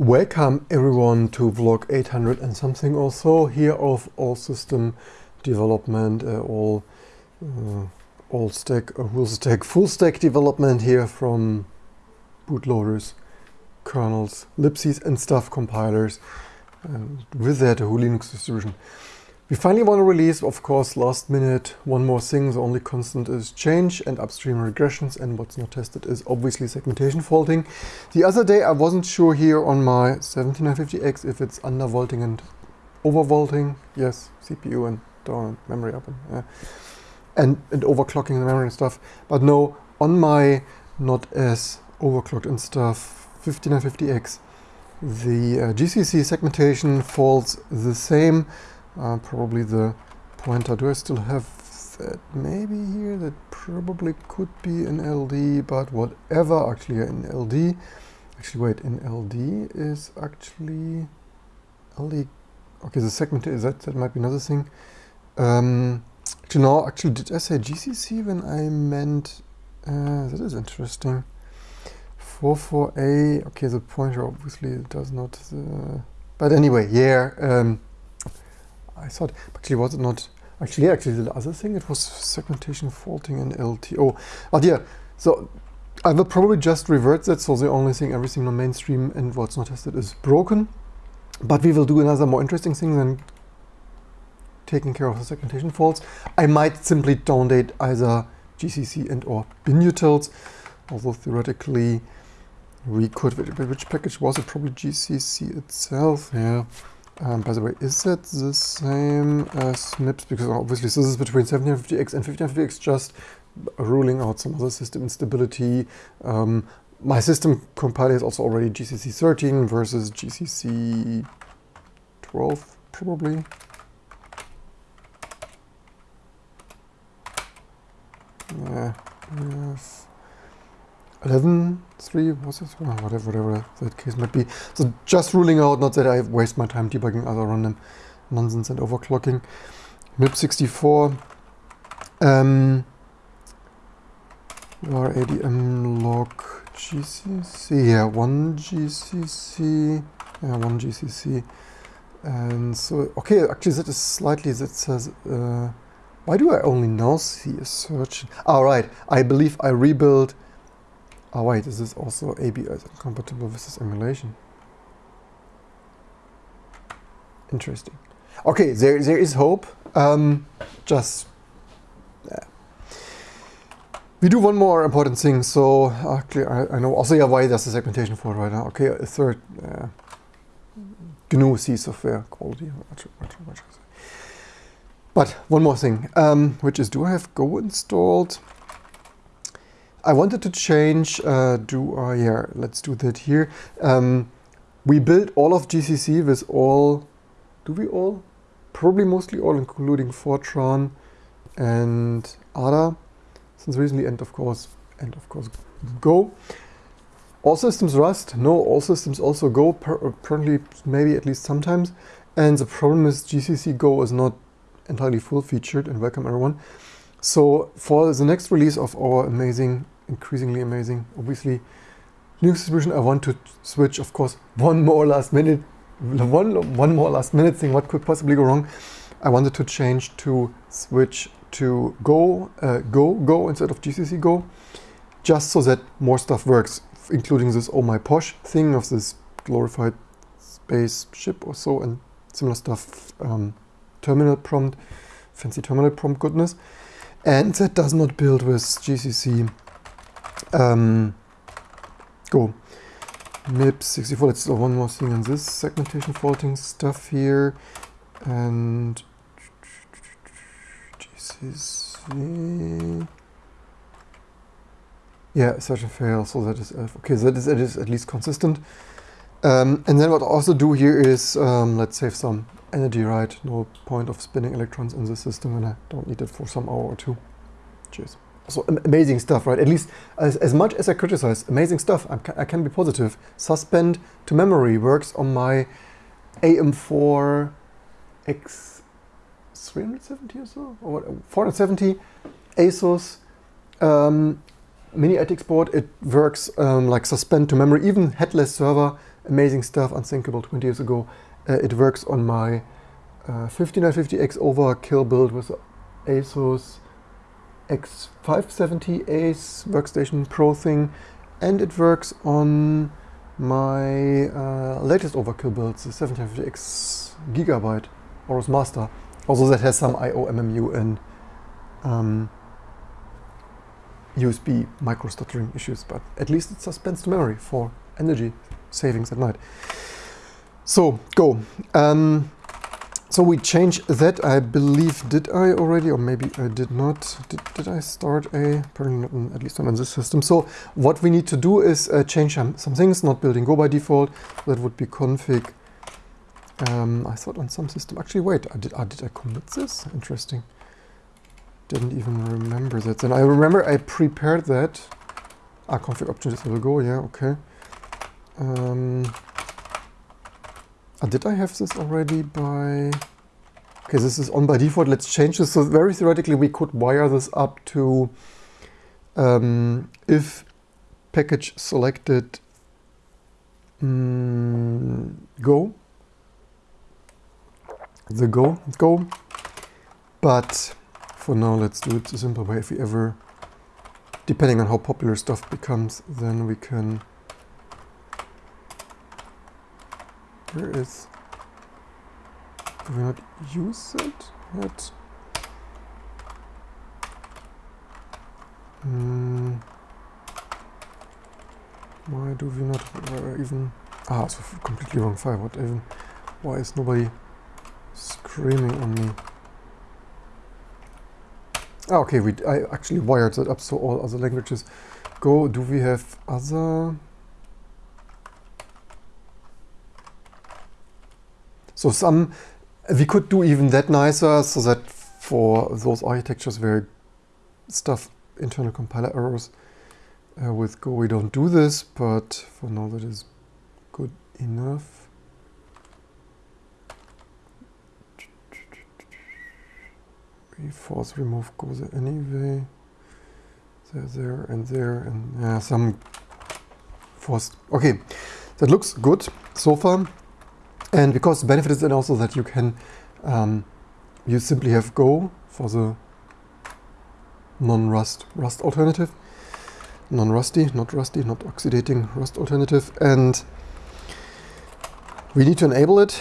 Welcome everyone to vlog 800 and something or so here of all system development, uh, all uh, all stack, uh, full stack, full stack development here from bootloaders, kernels, libcs and stuff, compilers, and with that a whole Linux distribution. We finally want to release, of course, last minute, one more thing. The only constant is change and upstream regressions, and what's not tested is obviously segmentation faulting. The other day I wasn't sure here on my 7950X if it's undervolting and overvolting. Yes, CPU and down memory up and, uh, and, and overclocking the memory and stuff. But no, on my not as overclocked and stuff 5950X, the uh, GCC segmentation falls the same uh, probably the pointer. Do I still have that maybe here? That probably could be an LD, but whatever, actually in LD. Actually, wait, in LD is actually LD. Okay, the segment is that, that might be another thing. Um, actually, no, actually, did I say GCC when I meant, uh, that is interesting. 44A, okay, the pointer obviously does not, uh, but anyway, yeah, um, I thought, actually was it not, actually, actually the other thing, it was segmentation faulting in LTO. But yeah, so I will probably just revert that, so the only thing, everything on mainstream and what's not tested is broken. But we will do another more interesting thing than taking care of the segmentation faults. I might simply download either GCC and or binutils, although theoretically we could, which package was it? Probably GCC itself, yeah. Um, by the way, is that the same as MIPS? Because obviously this is between 1750X and 1550X, just ruling out some other system instability. Um, my system compiler is also already GCC 13 versus GCC 12, probably. Yeah, yes. 11, 3, what's this? Oh, whatever, whatever that case might be. So just ruling out, not that I waste my time debugging other random nonsense and overclocking. MIPS64. Um, RADM log GCC, yeah, one GCC, yeah, one GCC. And so, okay, actually that is slightly, that says, uh, why do I only now see a search? All right, I believe I rebuilt Oh wait, is this also ABS compatible with this emulation? Interesting. Okay, there there is hope. Um, just. We do one more important thing. So actually, I, I know also yeah why there's a segmentation for right now. Okay, a third uh, GNU C software quality. But one more thing, um, which is do I have Go installed? I wanted to change, uh, do, uh, yeah, let's do that here. Um, we built all of GCC with all, do we all? Probably mostly all, including Fortran and ADA, since recently, and of course, and of course, Go. All systems Rust, no, all systems also Go, apparently maybe at least sometimes. And the problem is GCC Go is not entirely full featured, and welcome everyone. So for the next release of our amazing, increasingly amazing, obviously, Linux distribution, I want to switch, of course, one more last minute, one, one more last minute thing, what could possibly go wrong? I wanted to change to switch to Go, uh, Go, Go instead of GCC Go, just so that more stuff works, including this oh my posh thing of this glorified spaceship or so and similar stuff, um, terminal prompt, fancy terminal prompt goodness and that does not build with GCC um, Go. MIPS64, let's do one more thing on this segmentation faulting stuff here. And GCC. Yeah, such a fail, so that is okay, that is, that is at least consistent. Um, and then what I also do here is, um, let's save some energy right. No point of spinning electrons in the system when I don't need it for some hour or two. Cheers. So amazing stuff, right? At least as, as much as I criticize, amazing stuff. I, I can be positive. Suspend to memory works on my AM4 X370 or so, or what, 470 ASUS um, mini ITX board. It works um, like suspend to memory, even headless server amazing stuff, unthinkable 20 years ago. Uh, it works on my uh, 5950X overkill build with ASUS X570 Ace workstation Pro thing, and it works on my uh, latest overkill build, the 750X Gigabyte Aorus Master. Also that has some I.O. MMU and um, USB micro stuttering issues, but at least it suspends the memory for energy savings at night. So go. Um, so we change that, I believe, did I already, or maybe I did not. Did, did I start a, probably not, at least not on this system. So what we need to do is uh, change some, some things, not building Go by default. That would be config. Um, I thought on some system, actually wait, I did, I did I commit this? Interesting. Didn't even remember that. Then I remember I prepared that. Ah, config options will go, yeah, okay. Um, uh, did I have this already by... Okay, this is on by default. Let's change this. So very theoretically, we could wire this up to um, if package selected mm, go, the go, go. But for now, let's do it the simple way. If we ever, depending on how popular stuff becomes, then we can Where is... Do we not use it yet? Why do we not uh, even... Ah, it's completely wrong file. What even... Why is nobody screaming on me? Ah, okay, we, I actually wired that up so all other languages go. Do we have other... So some, we could do even that nicer so that for those architectures where stuff, internal compiler errors uh, with Go, we don't do this, but for now that is good enough. We force remove Go anyway. There, there, and there, and yeah, some forced. Okay, that looks good so far. And because the benefit is then also that you can, um, you simply have Go for the non-rust rust alternative, non-rusty, not rusty, not oxidating rust alternative. And we need to enable it.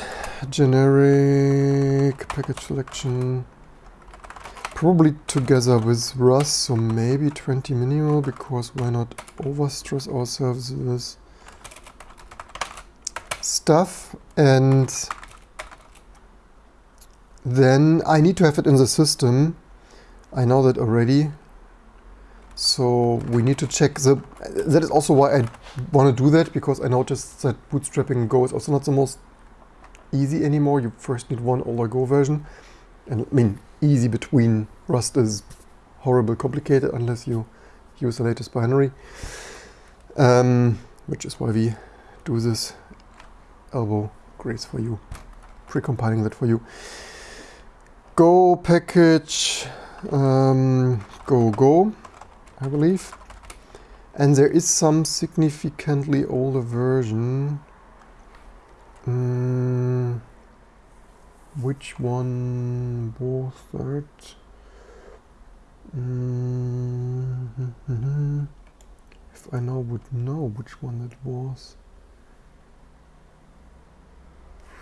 Generic package selection, probably together with Rust, so maybe 20 minimal, because why not overstress ourselves with stuff and then I need to have it in the system. I know that already. So we need to check the, that is also why I want to do that because I noticed that bootstrapping Go is also not the most easy anymore. You first need one older Go version. And I mean, easy between Rust is horrible complicated unless you use the latest binary. Um, which is why we do this elbow grace for you, pre-compiling that for you. Go package, um, go go, I believe. And there is some significantly older version. Mm, which one was that? Mm -hmm. If I now would know which one it was.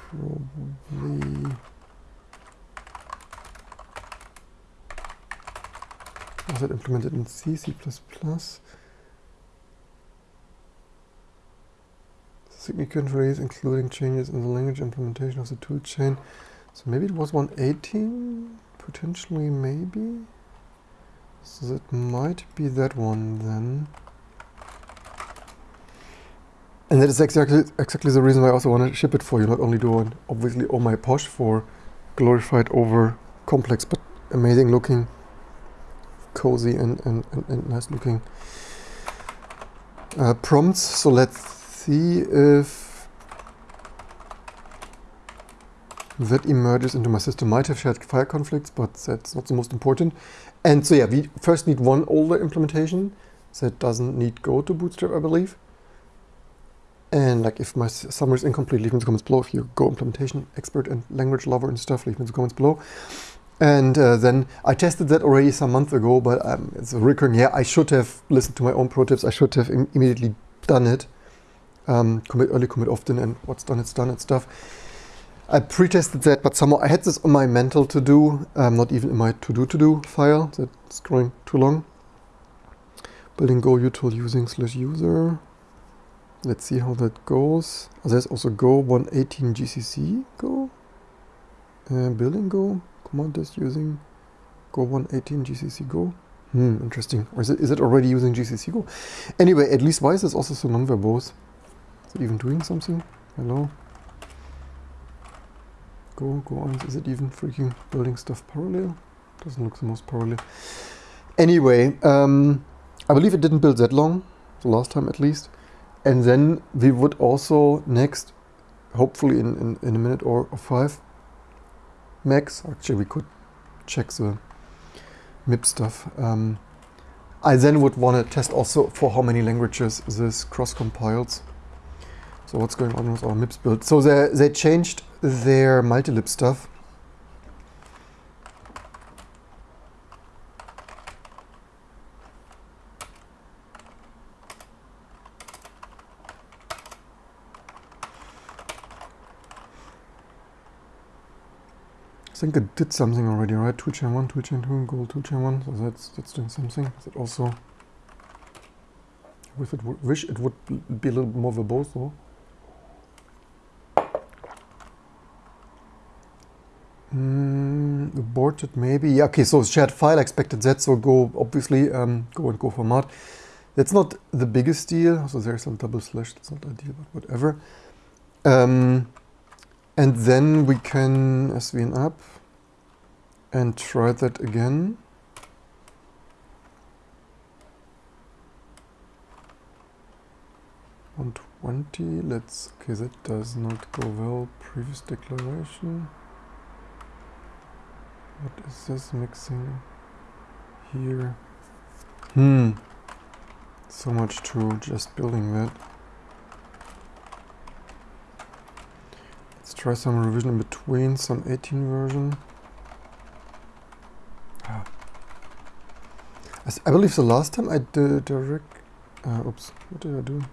Probably was it implemented in C, C++? Significant release including changes in the language implementation of the toolchain. So maybe it was 118, potentially maybe. So that might be that one then. And that is exactly exactly the reason why I also want to ship it for you. Not only do I obviously all my posh for glorified over complex, but amazing looking, cozy and, and, and, and nice looking uh, prompts. So let's see if that emerges into my system. Might have shared file conflicts, but that's not the most important. And so yeah, we first need one older implementation that doesn't need Go to Bootstrap, I believe. And like if my summary is incomplete, leave me in the comments below. If you go implementation expert and language lover and stuff, leave me in the comments below. And uh, then I tested that already some months ago, but um, it's a recurring, yeah, I should have listened to my own pro tips. I should have Im immediately done it. Um, commit early, commit often, and what's done, it's done and stuff. I pre-tested that, but somehow I had this on my mental to do, um, not even in my to-do to-do file. That's growing too long. Building Go util using slash user. Let's see how that goes. Oh, there's also Go 118 GCC Go. Uh, building Go command is using Go 118 GCC Go. Hmm, interesting. Or is it, is it already using GCC Go? Anyway, at least why is this also so non-verbose? Is it even doing something? Hello? Go, go on. Is it even freaking building stuff parallel? Doesn't look the most parallel. Anyway, um, I believe it didn't build that long, the last time at least. And then we would also next, hopefully in, in, in a minute or, five, max, actually we could check the MIP stuff. Um, I then would want to test also for how many languages this cross compiles. So what's going on with our MIPS build? So they, they changed their multilib stuff. Think it did something already, right? toolchain 1, toolchain 2, goal toolchain 1. So that's that's doing something. Is it also... If it would wish it would be a little more verbose though. Mm, aborted maybe. Yeah, okay, so shared file, expected that, so go, obviously, um, go and go format. That's not the biggest deal, so there's some double slash, that's not ideal, but whatever. Um, and then we can svn up and try that again. One twenty. Let's. Okay, that does not go well. Previous declaration. What is this mixing here? Hmm. So much to just building that. Try some revision in between, some 18 version. Ah. I believe the last time I did direct... Uh, oops, what did I do?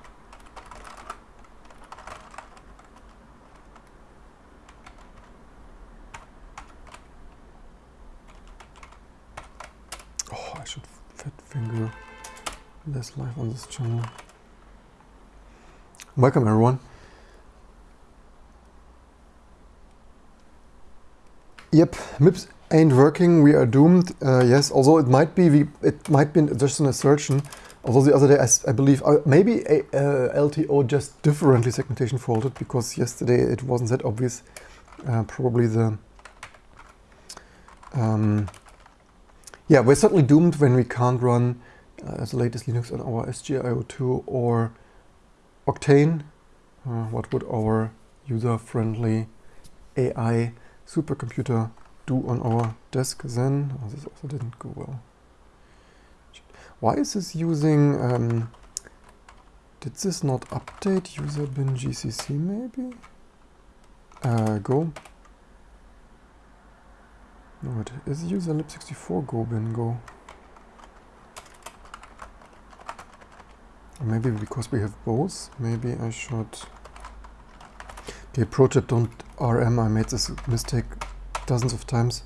Oh, I should fat finger less live on this channel. Welcome everyone. Yep, MIPS ain't working. We are doomed. Uh, yes, although it might be we, it might be just an assertion. Although the other day I, I believe uh, maybe a, uh, LTO just differently segmentation faulted because yesterday it wasn't that obvious. Uh, probably the um, yeah we're certainly doomed when we can't run uh, the latest Linux on our SGI O2 or Octane. Uh, what would our user-friendly AI supercomputer do on our desk then? Oh, this also didn't go well. Why is this using... Um, did this not update user bin GCC maybe? Uh, go. No, it is user lib64 go bin go. Maybe because we have both, maybe I should... Okay, pro tip, don't RM. I made this mistake dozens of times.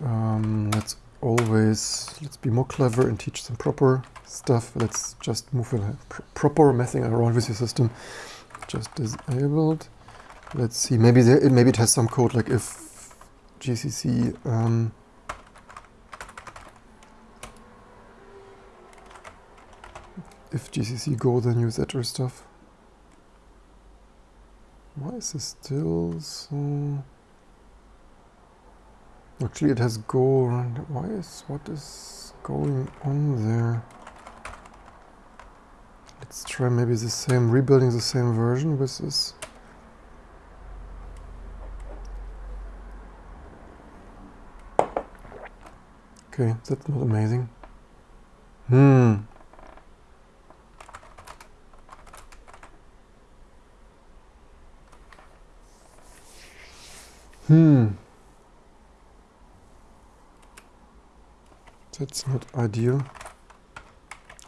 Um, let's always, let's be more clever and teach some proper stuff. Let's just move a pr proper messing around with your system. Just disabled. Let's see, maybe there, maybe it has some code like if GCC um, if GCC go then use or stuff. Why is this still so... Actually it has go around... Why is... What is going on there? Let's try maybe the same... Rebuilding the same version with this... Okay, that's not amazing. Hmm. Hmm. That's not ideal.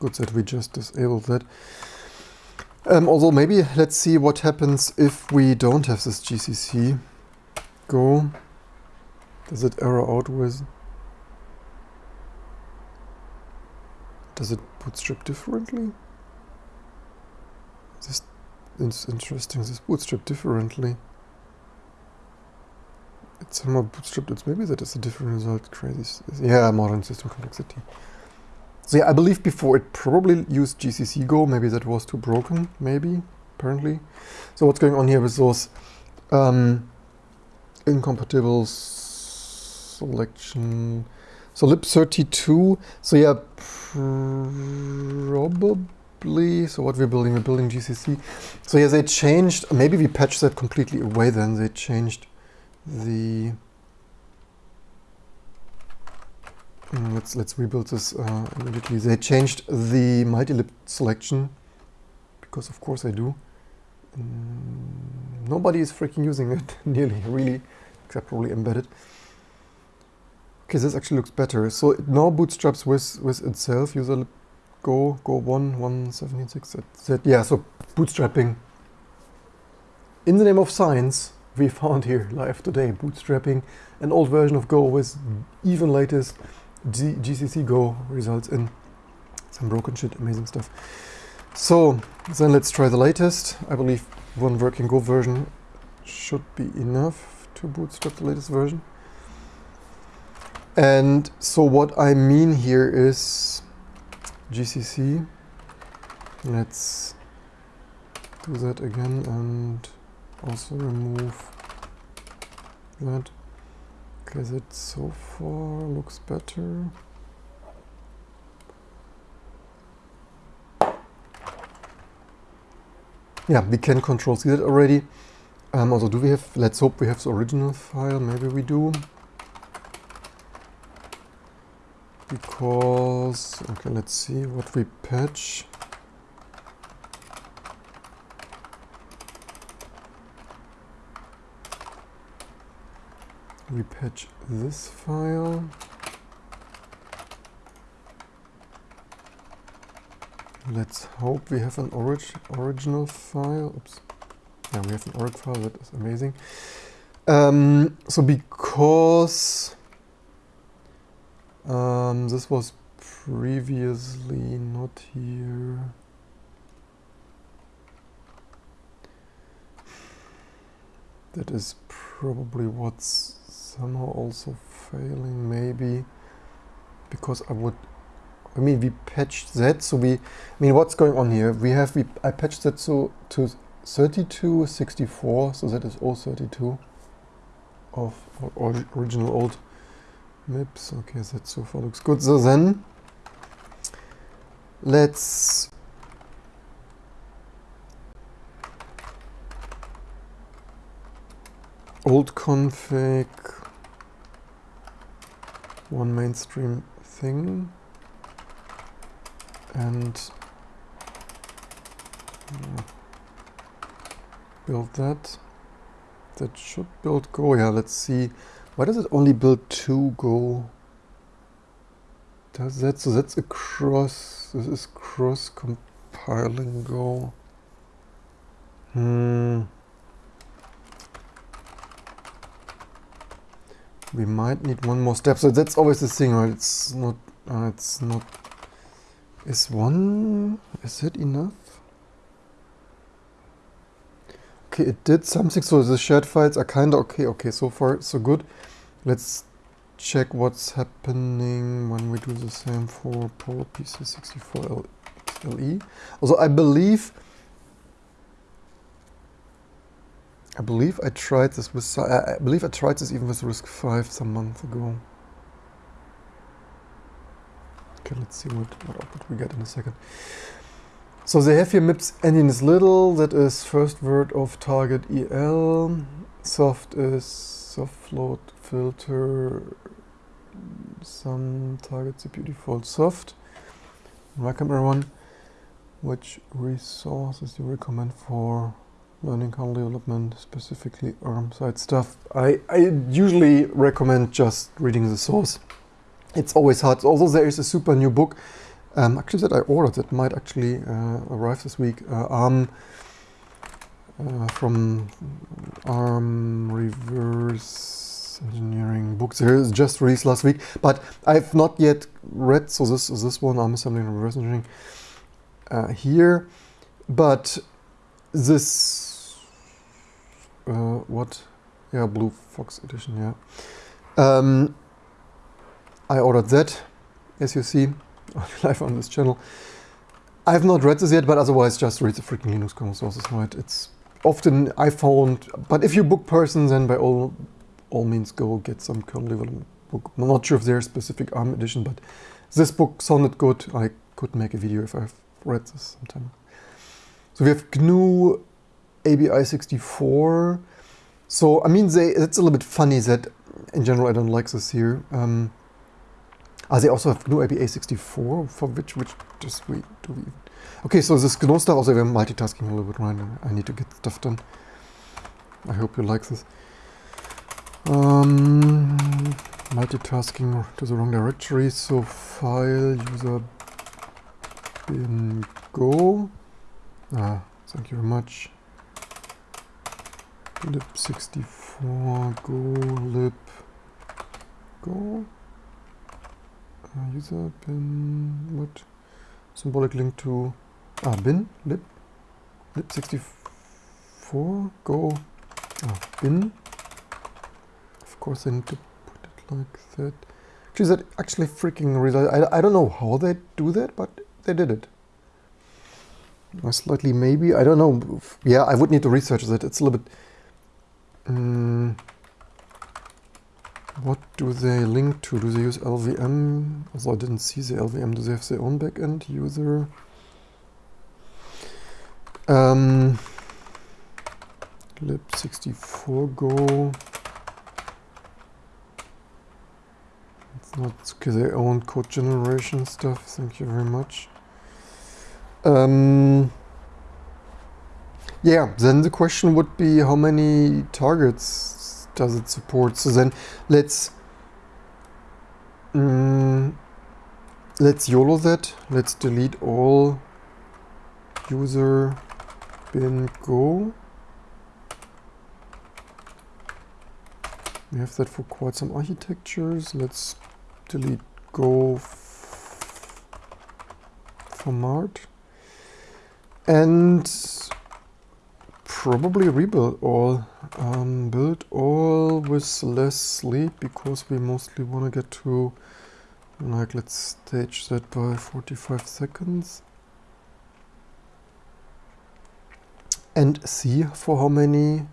Good that we just disabled that. Um, although maybe let's see what happens if we don't have this GCC. Go. Does it error out with? Does it bootstrap differently? This is interesting. This bootstrap differently. It's somehow bootstrapped. It's maybe that is a different result. Crazy. Yeah, modern system complexity. So yeah, I believe before it probably used GCC Go. Maybe that was too broken. Maybe apparently. So what's going on here with those um, incompatible selection? So lib32. So yeah, probably. So what we're building, we're building GCC. So yeah, they changed. Maybe we patched that completely away. Then they changed the mm, let's let's rebuild this uh, immediately. They changed the multi-lib selection because of course I do. Mm, nobody is freaking using it nearly, really, except probably embedded. Okay, this actually looks better. So it now bootstraps with with itself. User go go one one seventy six. That yeah. So bootstrapping. In the name of science, we found here live today, bootstrapping an old version of Go with even latest G GCC Go results in some broken shit, amazing stuff. So then let's try the latest. I believe one working Go version should be enough to bootstrap the latest version. And so what I mean here is GCC. Let's do that again and also remove that. Okay, that so far looks better. Yeah, we can control see that already. Um, also, do we have, let's hope we have the original file, maybe we do. Because, okay, let's see what we patch. We patch this file. Let's hope we have an orig original file. Oops. Yeah, we have an org file. That is amazing. Um, so because um, this was previously not here. That is probably what's somehow also failing maybe because I would I mean we patched that so we I mean what's going on here? We have we I patched that so to 32 64 so that is all 32 of original old MIPS okay that so far looks good. So then let's old config one mainstream thing and build that. That should build Go. Yeah, let's see. Why does it only build two Go? Does that, so that's a cross, this is cross compiling Go. Hmm. We might need one more step. So that's always the thing, right? It's not, uh, it's not, is one, is it enough? Okay, it did something, so the shared files are kind of okay, okay, so far so good. Let's check what's happening when we do the same for PowerPC64 LE. Also, I believe I believe I tried this with, I believe I tried this even with RISC-V some months ago. Okay, let's see what, what output we get in a second. So they have here MIPS engine is little, that is first word of target EL, soft is soft float filter, some target CPU default soft. Welcome everyone. Which resources you recommend for learning kernel development, specifically ARM side stuff. I, I usually recommend just reading the source. It's always hard. Although there is a super new book, um, actually that I ordered that might actually uh, arrive this week. Uh, ARM uh, from ARM Reverse Engineering books. Here is just released last week, but I've not yet read. So this is this one ARM Assembly and Reverse Engineering uh, here, but this uh, what? Yeah, Blue Fox edition. Yeah. Um, I ordered that, as you see, live on this channel. I have not read this yet, but otherwise just read the freaking Linux kernel sources, right? It's often I found, but if you book persons, then by all all means go get some kernel development book. I'm not sure if there's specific ARM edition, but this book sounded good. I could make a video if I've read this sometime. So we have GNU ABI64. So I mean, they, it's a little bit funny that in general I don't like this here. Um, Ah, they also have GNU ABI64, for which, which just we do we Okay, so this GNU stuff, also we're multitasking a little bit right now. I need to get stuff done. I hope you like this. Um, multitasking to the wrong directory, so file user bin go. Ah, thank you very much. Lib64 go lib go uh, user bin what? Symbolic link to ah bin lib lib64 go bin. Of course I need to put it like that. Actually that actually freaking result I, I don't know how they do that but they did it. Slightly maybe? I don't know. Yeah I would need to research that. It's a little bit um, what do they link to? Do they use LLVM? Although I didn't see the LLVM. Do they have their own backend user? Um, lib64 go. It's not their own code generation stuff. Thank you very much. Um, yeah, then the question would be how many targets does it support? So then let's um, let's YOLO that. Let's delete all user bin go. We have that for quite some architectures. Let's delete go for Mart. And probably rebuild all. Um, build all with less sleep because we mostly want to get to like let's stage that by 45 seconds. And see for how many.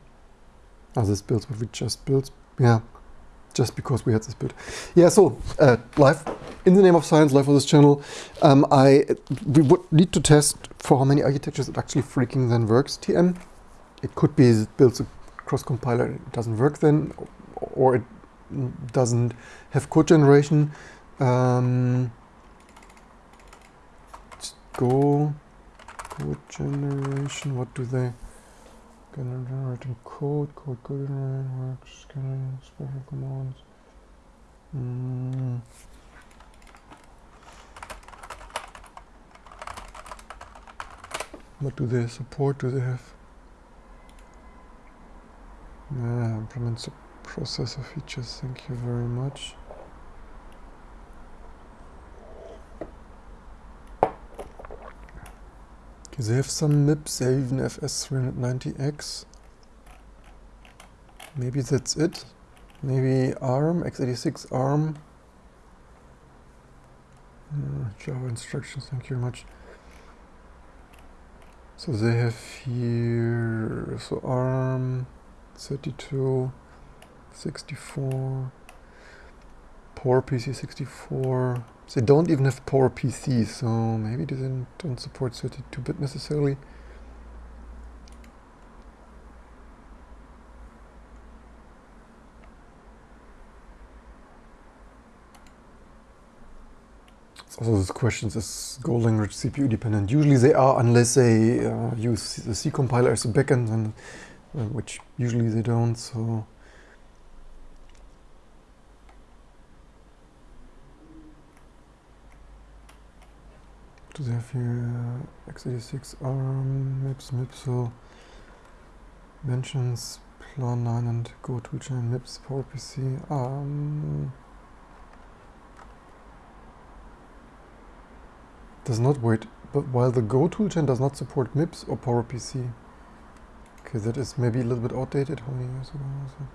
Oh this builds what we just built. Yeah just because we had this build. Yeah so uh, live in the name of science live on this channel um, I we would need to test for how many architectures it actually freaking then works TM it could be it builds a cross compiler it doesn't work then, or it doesn't have code generation. Um, go code generation. What do they? Generating code, code, code generation works, scanning special commands. Mm. What do they support? Do they have yeah, implement the processor features, thank you very much. Okay, they have some MIPS, they even have S390X. Maybe that's it. Maybe ARM, x86 ARM. Java instructions, thank you very much. So they have here, so ARM, 32, 64, PowerPC 64. They don't even have poor PowerPC, so maybe they don't support 32-bit necessarily. Also this question is Go language CPU dependent? Usually they are unless they uh, use the C compiler as a backend, and, which usually they don't. So do they have here x86 ARM MIPS MIPSO mentions plan 9 and Go toolchain MIPS PowerPC um, does not wait but while the Go toolchain does not support MIPS or PowerPC okay that is maybe a little bit outdated how many years ago was it?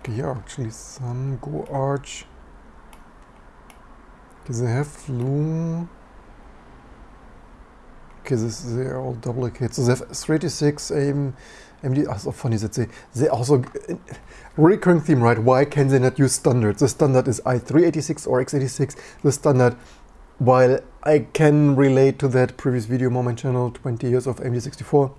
Okay, here actually some Go Arch does it have Loom? Okay, this, they are all duplicate. So they have 386 AM, AMD. Oh, ah, so funny that they they also uh, recurring theme, right? Why can they not use standard? The standard is i386 or x86. The standard, while I can relate to that previous video on my channel, 20 years of AMD 64,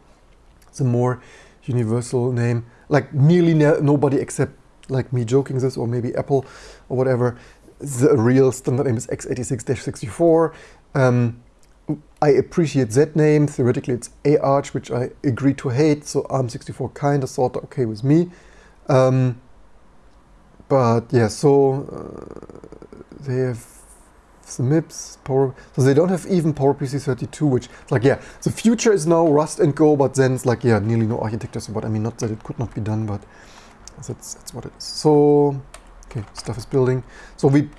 the more universal name, like nearly nobody except like me joking this, or maybe Apple or whatever, the real standard name is x86-64. Um, I appreciate that name. Theoretically, it's AArch, which I agree to hate. So ARM64 kind of sort of okay with me. Um, but yeah, so uh, they have MIPS, Power, so they don't have even PowerPC 32, which like, yeah, the future is now Rust and Go, but then it's like, yeah, nearly no architecture support. I mean, not that it could not be done, but that's, that's what it is. So Okay, stuff is building. So we,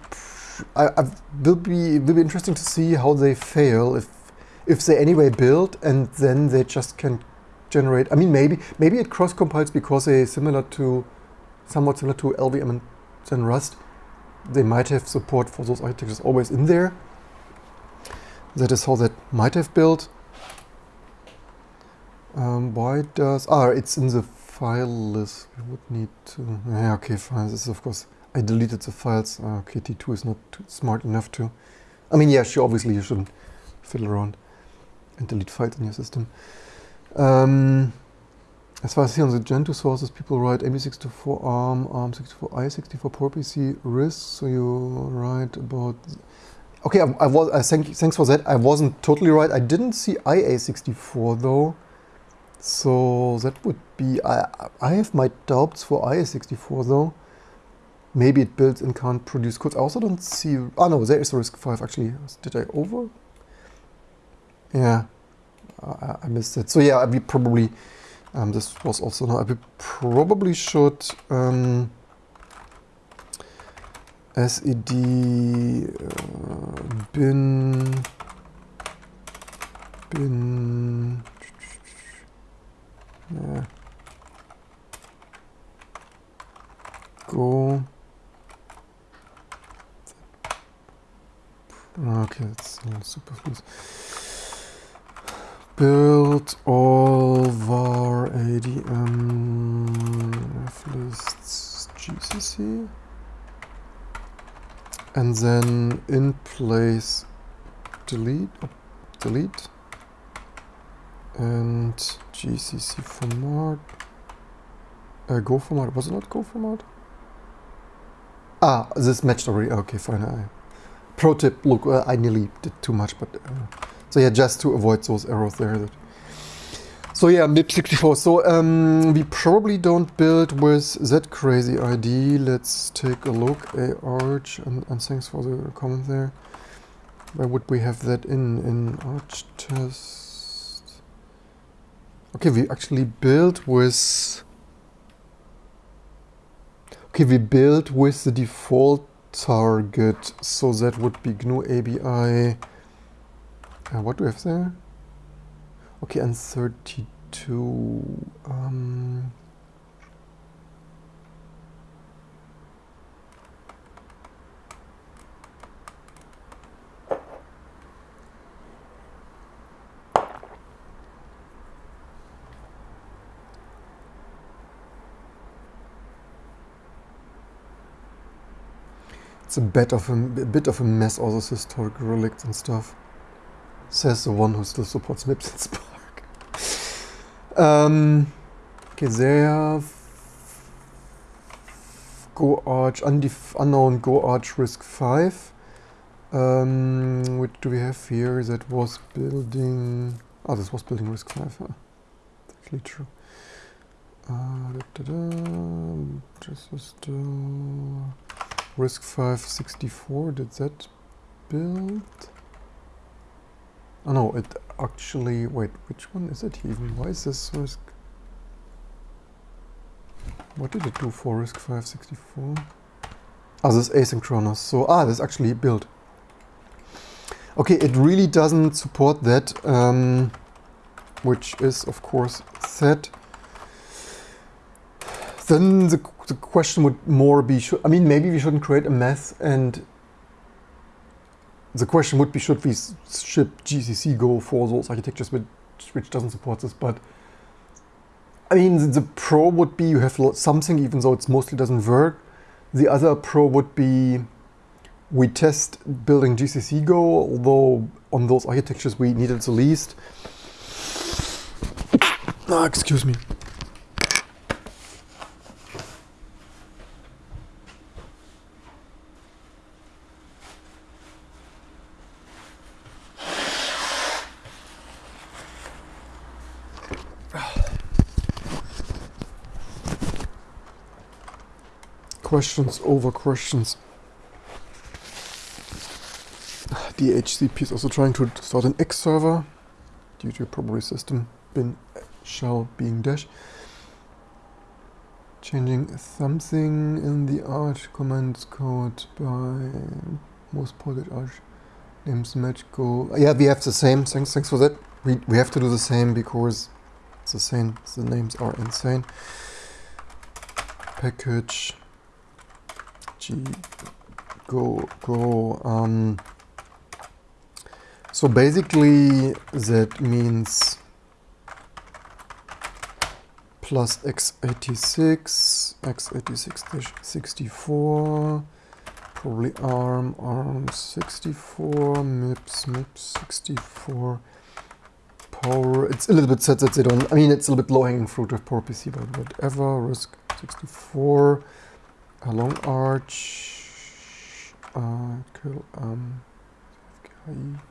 I, I will be will be interesting to see how they fail if if they anyway build and then they just can generate. I mean, maybe maybe it cross compiles because they similar to, somewhat similar to LLVM and then Rust. They might have support for those architectures always in there. That is how that might have built. Um, why does ah? It's in the file list. We would need to. Yeah, okay, fine. This is of course I deleted the files. Uh, okay, T2 is not smart enough to... I mean, yeah, sure, obviously you shouldn't fiddle around and delete files in your system. Um, as far as here on the Gentoo sources, people write AMD64 ARM, ARM64, IA64 PowerPC RISC. So you write about... Okay, I, I was. I thank, thanks for that. I wasn't totally right. I didn't see IA64 though. So that would be... I, I have my doubts for IA64 though. Maybe it builds and can't produce codes. I also don't see... Oh no, there is a RISC-V actually. Did I over? Yeah, I, I missed it. So yeah, we probably... Um, this was also not... We probably should... Um, SED uh, bin bin yeah. go Okay, that's super fluid. Build all var adm lists. Gcc and then in place delete delete. And gcc format. Uh, go format. Was it not go format? Ah this matched already okay fine. I pro tip, look, uh, I nearly did too much, but uh, so yeah, just to avoid those errors there. So yeah, MIPS64. So um, we probably don't build with that crazy ID. Let's take a look. Arch, and, and thanks for the comment there. Where would we have that in in arch test? Okay, we actually build with. Okay, we build with the default target. So that would be GNU ABI. Uh, what do we have there? Okay, and 32. Um, It's a bit of a, a bit of a mess, all those historical relics and stuff. Says the one who still supports MIPS and SPARC. Um. Go Arch, unknown Go Arch RISC-V. Um, do we have here? That was building... Oh, this was building RISC-V. Huh? Actually true. Uh, da, da, da. This is the RISC-V 64. Did that build? Oh no, it actually... Wait, which one is it even? Why is this risk... What did it do for risk 564? Ah, this is asynchronous. So, ah, this actually built. Okay, it really doesn't support that, um, which is of course set. Then the, the question would more be, should, I mean, maybe we shouldn't create a mess and the question would be, should we ship GCC Go for those architectures which, which doesn't support this, but I mean, the, the pro would be you have something, even though it mostly doesn't work. The other pro would be we test building GCC Go, although on those architectures we needed the least. Ah, excuse me. Questions over questions. DHCP is also trying to start an X server due to probably system bin shell being dash. Changing something in the arch commands code by most ported arch names match go. Yeah, we have the same. Thanks, thanks for that. We we have to do the same because the same. The names are insane. Package Go go um, so basically that means plus x86 x86 64 probably arm arm 64 mips mips 64 power it's a little bit set that they don't i mean it's a little bit low hanging fruit of PowerPC but whatever risk 64 a LoongArch, uh, um,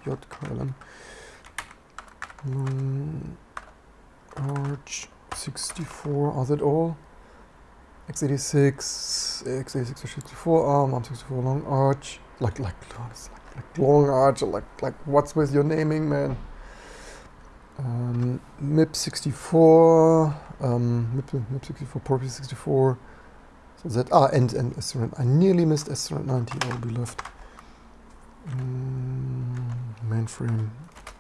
JKLM, long arch 64, are that all? x86, x86 or 64 arm, arm 64 LoongArch, like, like, like, like LoongArch, like, like, what's with your naming, man? Um, MIP 64, um, MIP, MIP 64, PowerPC 64, that ah and and SRN. I nearly missed SRN 90. All be left. Mm, mainframe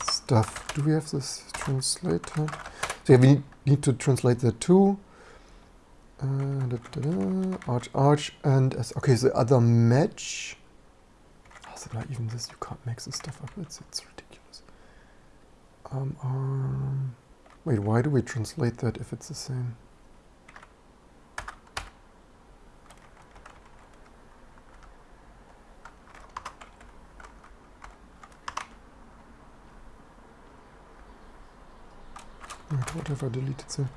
stuff. Do we have this translator? So yeah, we need, to translate that too. Uh, da, da, da, arch, arch, and S. okay, the other match. Oh, so not even this. You can't make this stuff up. It's it's ridiculous. Um, um, wait, why do we translate that if it's the same? Whatever deleted there.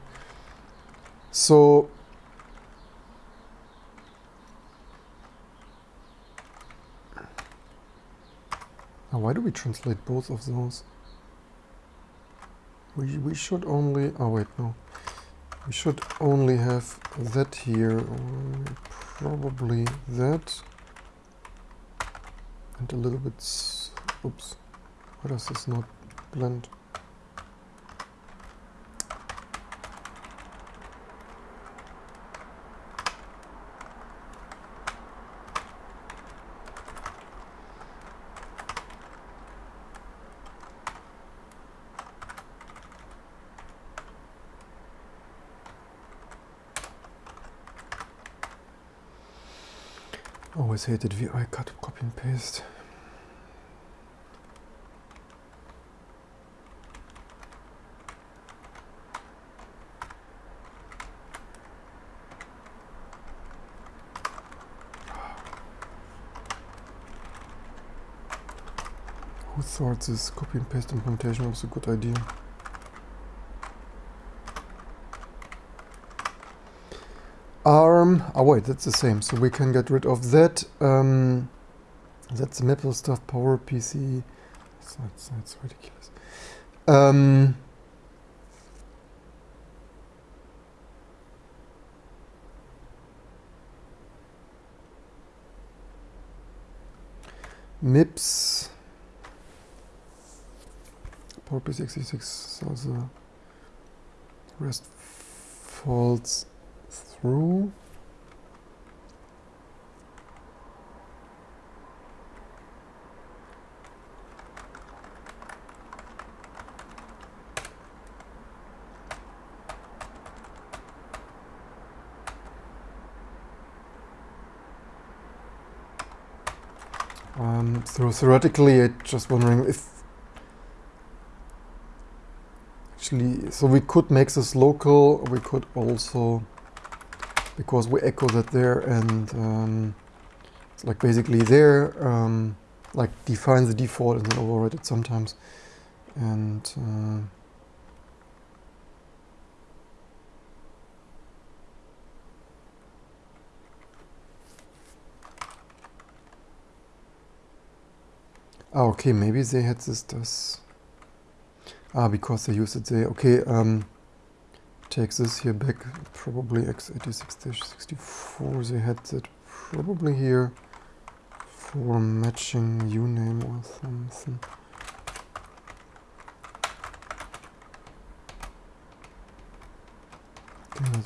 So now why do we translate both of those? We we should only oh wait no. We should only have that here or probably that and a little bit oops why does this not blend always hated VI cut, copy and paste. Who thought this copy and paste implementation was a good idea? Arm. Oh wait, that's the same. So we can get rid of that. Um, that's Maple stuff. Power PC. That's, that's ridiculous. Um, MIPS. Power PC 66. So the rest falls through. Um, so theoretically, I'm just wondering if actually, so we could make this local. We could also because we echo that there and um, it's like basically there um, like define the default and then override it sometimes and uh, Ah, okay, maybe they had this. Ah, because they used it there. Okay, um, take this here back, probably x86-64, they had that probably here for matching uname or something.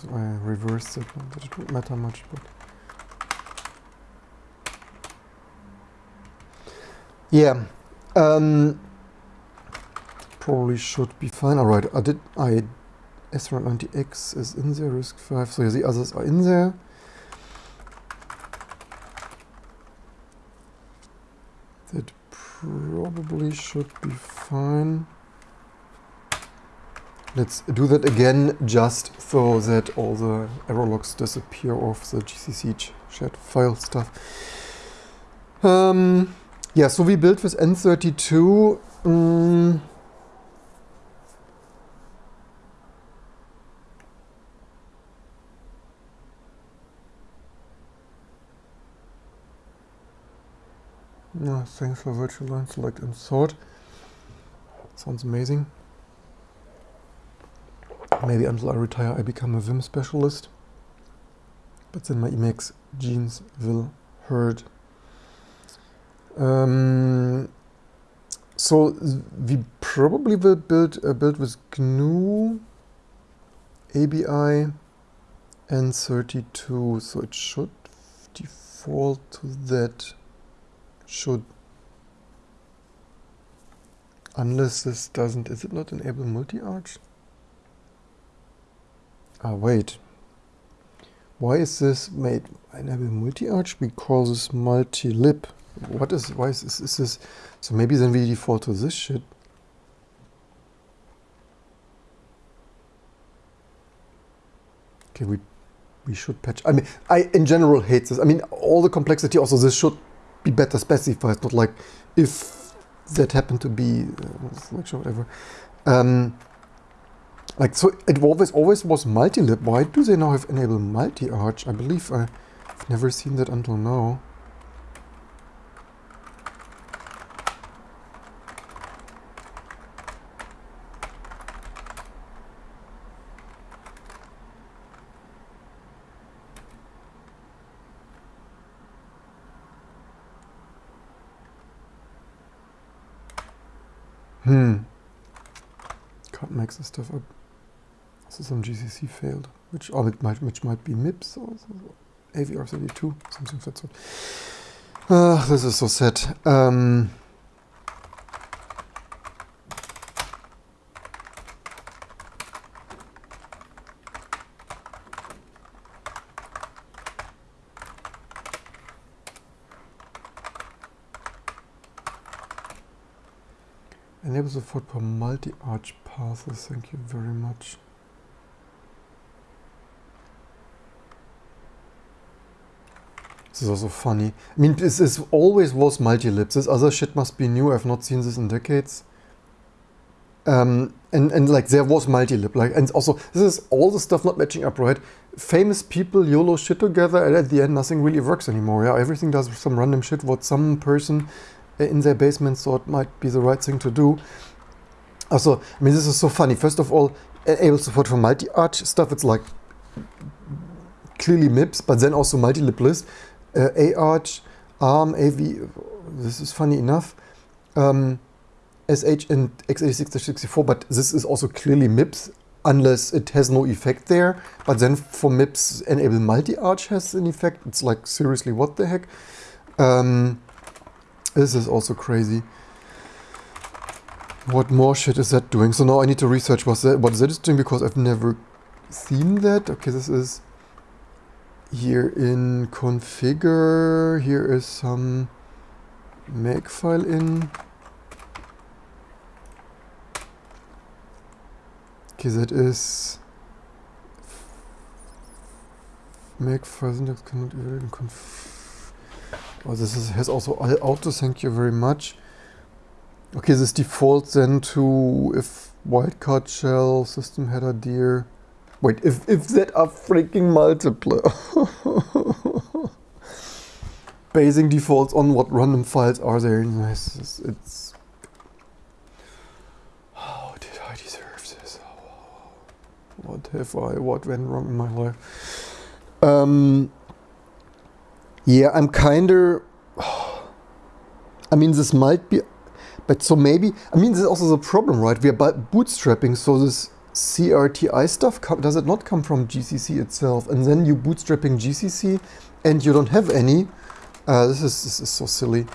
So I reversed it, not that it would matter much, but... Yeah, um, probably should be fine. All right, I did, I S90X is in there, RISC-V, so the others are in there. That probably should be fine. Let's do that again just so that all the error logs disappear off the GCC chat file stuff. Um, yeah, so we built with N32. Um, Yeah, thanks for virtual line select and sort. Sounds amazing. Maybe until I retire I become a Vim specialist. But then my Emacs genes will hurt. Um, so we probably will build a build with GNU, ABI, N32. So it should default to that should unless this doesn't is it not enable multi-arch? Ah wait. Why is this made enable multi-arch? Because it's multi-lib what is why is this, is this so maybe then we default to this shit. Okay we we should patch i mean i in general hate this. I mean all the complexity also this should be better specified, not like if that happened to be uh, whatever. Um, like so, it always always was multi-lib. Why do they now have enable multi-arch? I believe I've never seen that until now. Hmm. Can't make this stuff up. So some GCC failed, which oh, it might which might be MIPS or AVR32, something of that sort. Uh, this is so sad. Um, For multi-arch passes. Thank you very much. This is also funny. I mean, this is always was multi-lib. This other shit must be new. I've not seen this in decades. Um, and, and like there was multi-lib, like, and also this is all the stuff not matching up, right? Famous people YOLO shit together, and at the end nothing really works anymore. Yeah, everything does some random shit what some person in their basement thought might be the right thing to do. Also, I mean, this is so funny. First of all, able support for multi-arch stuff. It's like clearly MIPS, but then also multi-lib list, uh, A-arch, ARM, AV. This is funny enough. Um, SH and x86-64, but this is also clearly MIPS unless it has no effect there. But then for MIPS, enable multi-arch has an effect. It's like, seriously, what the heck? Um, this is also crazy. What more shit is that doing? So now I need to research what that, what that is doing because I've never seen that. Okay, this is here in configure. Here is some makefile in. Okay, that is make syntax cannot conf Oh, this is, has also auto, thank you very much. Okay, this defaults then to if wildcard shell, system header dir. Wait, if, if that are freaking multiple. Basing defaults on what random files are there. It's, it's it's how did I deserve this? what have I, what went wrong in my life? Um, yeah, I'm kinda, I mean, this might be, but so maybe, I mean, this is also the problem, right? We are bootstrapping, so this CRTI stuff, does it not come from GCC itself? And then you bootstrapping GCC and you don't have any. Uh, this, is, this is so silly.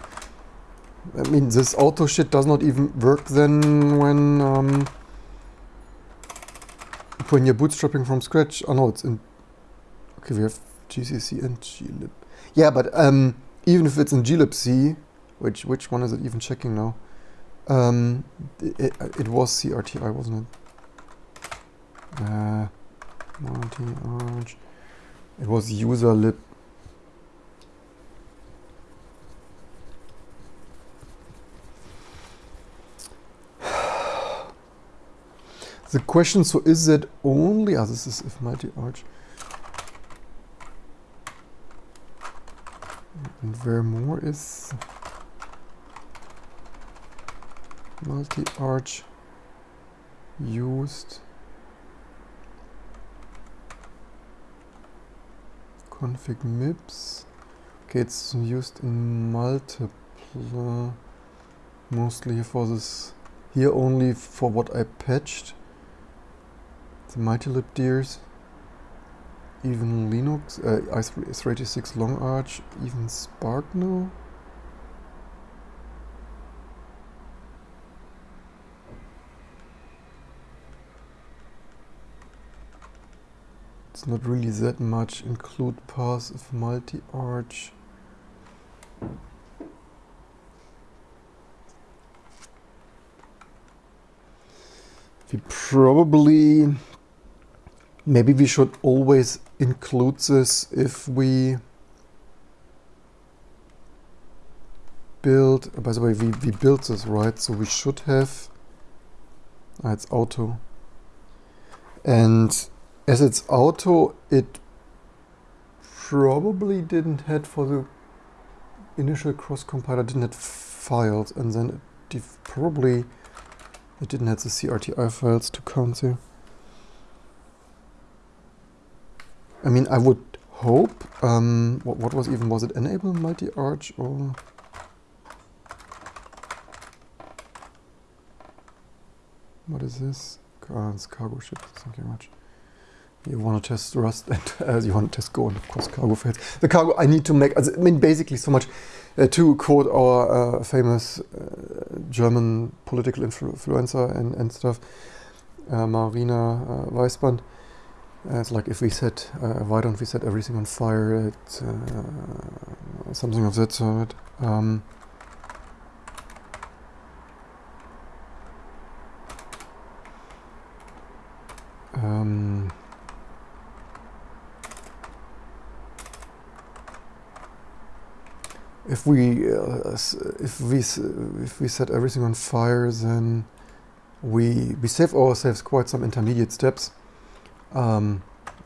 I mean, this auto shit does not even work then when um, when you're bootstrapping from scratch, oh no, it's in, okay, we have GCC and glib. Yeah, but um, even if it's in glibc, which which one is it even checking now? Um, it, it, was CRTI, wasn't it? Uh, multi-arch. It was user lib. The question, so is that only, ah, this is if multi-arch. And where more is multi-arch used config MIPS. Okay, it's used in multiple, mostly for this, here only for what I patched the multi-lib dirs, even Linux, uh, i386 LoongArch, even SPARC now. Not really that much include of multi-arch. We probably Maybe we should always include this if we build, by the way, we, we built this, right? So we should have, ah, it's auto. And as it's auto, it probably didn't have for the initial cross compiler didn't have files and then it probably it didn't have the CRTI files to count there. I mean, I would hope, um, what, what was even, was it enable multi-arch or? What is this? Oh, it's cargo ship, thank you very much. You want to test Rust and uh, you want to test Go and of course cargo fails. The cargo I need to make, I mean basically so much uh, to quote our uh, famous uh, German political influencer and, and stuff, uh, Marina uh, Weisband. Uh, it's like if we set, why don't we set everything on fire? Uh, something of that sort. Um, um, if we uh, if we if we set everything on fire, then we we save ourselves quite some intermediate steps. Um,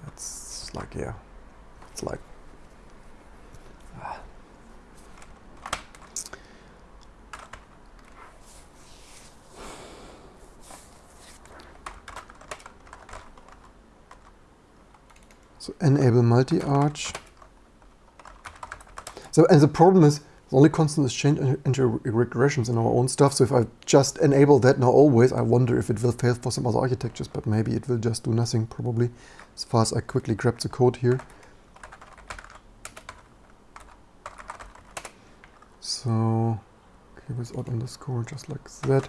it's like yeah, it's like ah. So enable multi-arch. So and the problem is the only constant is change into regressions in our own stuff. So if I just enable that now always, I wonder if it will fail for some other architectures, but maybe it will just do nothing probably as far as I quickly grab the code here. So okay, without underscore, just like that.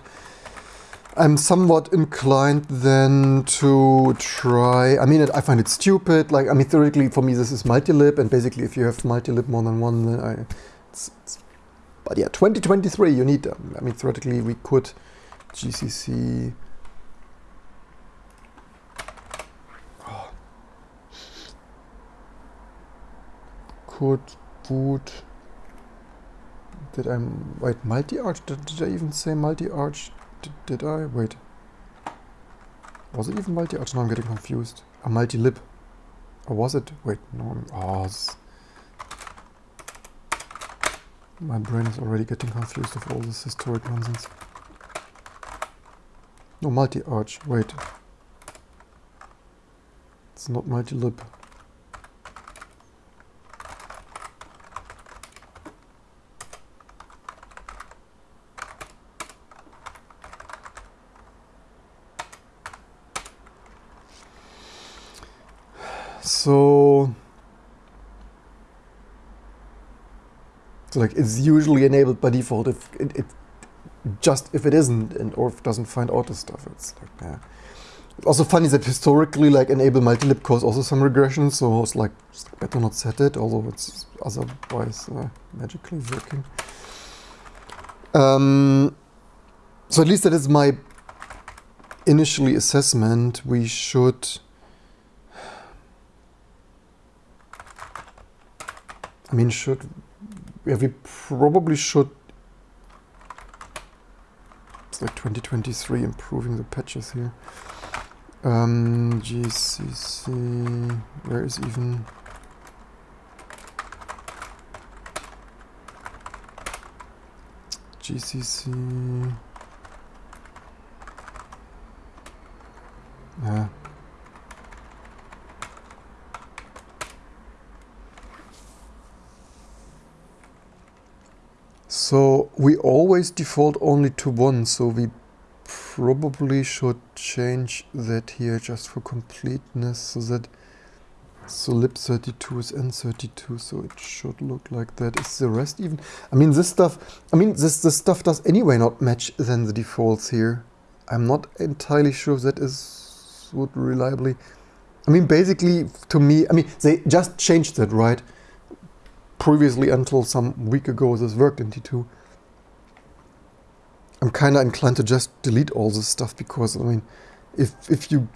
I'm somewhat inclined then to try, I mean, it, I find it stupid, like, I mean, theoretically for me this is multilib, and basically if you have multilib more than one, then I, it's, it's, but yeah, 2023, you need them. I mean, theoretically we could GCC, oh. could boot, did I, wait, multi-arch, did, did I even say multi-arch? Did, did I? Wait. Was it even multi-arch? Oh, now I'm getting confused. A multi-lib. Or was it? Wait, no. Oh, my brain is already getting confused with all this historic nonsense. No, multi-arch. Wait. It's not multi-lib. So, so like it's usually enabled by default if it, it just if it isn't and or if doesn't find out the stuff. It's like yeah. It's also funny that historically like enable multilib cause also some regression, so it's like better not set it, although it's otherwise uh, magically working. Um, so at least that is my initially assessment. We should I mean, should yeah, we probably should. It's like 2023 improving the patches here. Um, GCC, where is even GCC? Yeah. So we always default only to one, so we probably should change that here just for completeness so that so lib32 is n32 so it should look like that. Is the rest even? I mean this stuff i mean this this stuff does anyway not match than the defaults here. I'm not entirely sure that is would reliably i mean basically to me i mean they just changed that right previously until some week ago this worked in T2. I'm kind of inclined to just delete all this stuff because, I mean, if, if you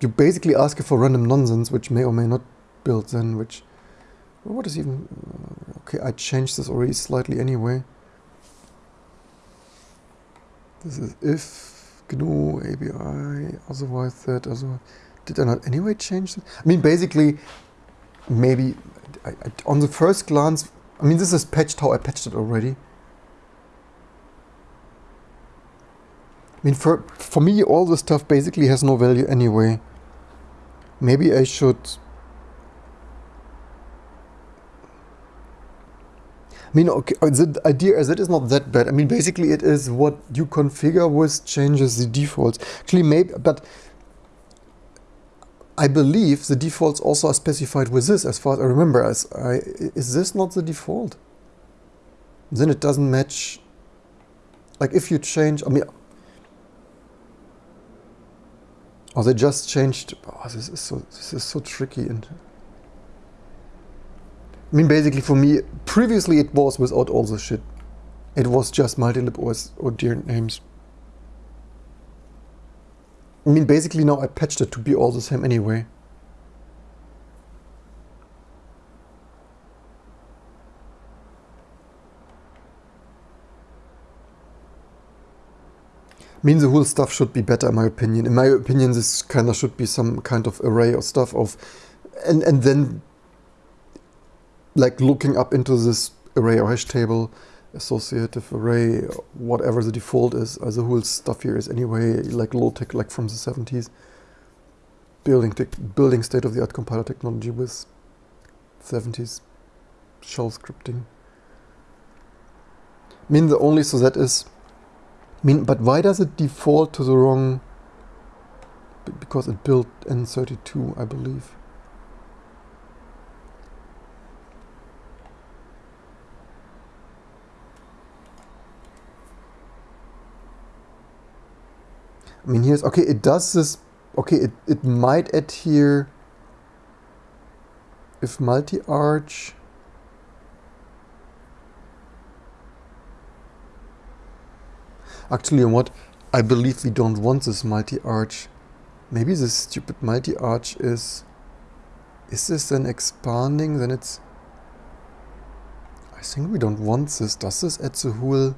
you basically ask for random nonsense, which may or may not build then, which, what is even, uh, okay, I changed this already slightly anyway. This is if GNU ABI, otherwise that, otherwise, did I not anyway change this? I mean, basically, maybe I, I, on the first glance, I mean, this is patched how I patched it already. I mean, for, for me, all this stuff basically has no value anyway. Maybe I should... I mean, okay, uh, the idea is it is not that bad. I mean, basically it is what you configure with changes the defaults. Actually, maybe, but I believe the defaults also are specified with this, as far as I remember. As I, is this not the default? Then it doesn't match. Like if you change, I mean, or they just changed. Oh, this is so this is so tricky and. I mean, basically for me, previously it was without all the shit. It was just multilib OS or dear names. I mean, basically now I patched it to be all the same anyway. I mean, the whole stuff should be better, in my opinion. In my opinion, this kind of should be some kind of array or stuff of, and and then like looking up into this array or hash table, associative array, whatever the default is. Uh, the whole stuff here is anyway like low tech, like from the 70s. Building building state of the art compiler technology with 70s shell scripting. I mean, the only so that is I mean, but why does it default to the wrong? Because it built N32, I believe. I mean, here's, okay, it does this, okay, it, it might adhere if multi-arch Actually, what? I believe we don't want this multi-arch. Maybe this stupid multi-arch is... Is this then expanding? Then it's... I think we don't want this. Does this add the whole...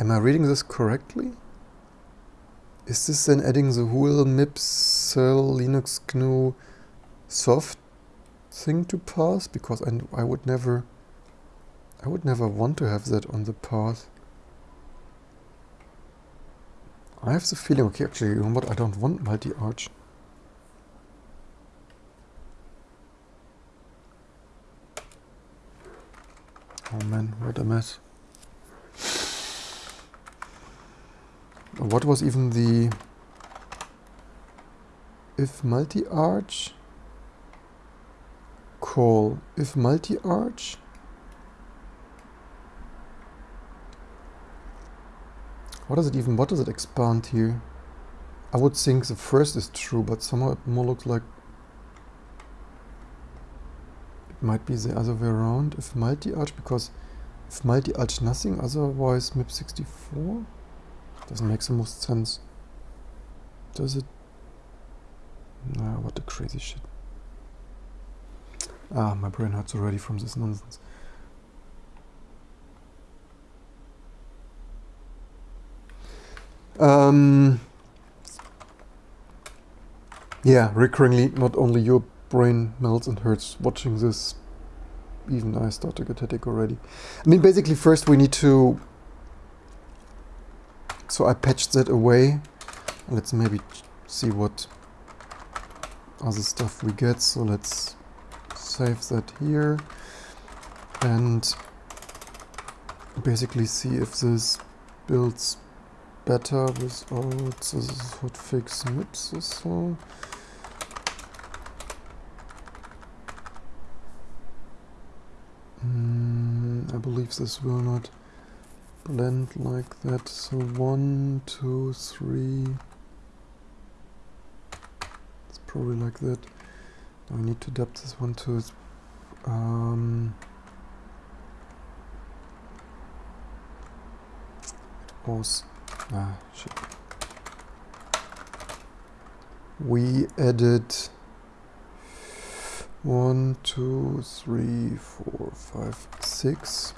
Am I reading this correctly? Is this then adding the whole MIPS, Linux, GNU soft thing to path? Because I, I would never... I would never want to have that on the path. I have the feeling, okay, actually, you know what, I don't want multi-arch. Oh man, what a mess. What was even the... If multi-arch... Call. If multi-arch... What does it even, what does it expand here? I would think the first is true, but somehow it more looks like it might be the other way around. If multi-arch, because if multi-arch nothing, otherwise MIP64 doesn't make the most sense. Does it? What a crazy shit. Ah, my brain hurts already from this nonsense. Um, yeah, recurringly, not only your brain melts and hurts watching this, even I start to get headache already. I mean, basically, first we need to. So I patched that away. Let's maybe see what other stuff we get. So let's save that here and basically see if this builds better without this hotfix MIPS or so. Mm, I believe this will not blend like that. So one, two, three. It's probably like that. Now need to adapt this one to its um, was Ah, shit. We added one, two, three, four, five, six.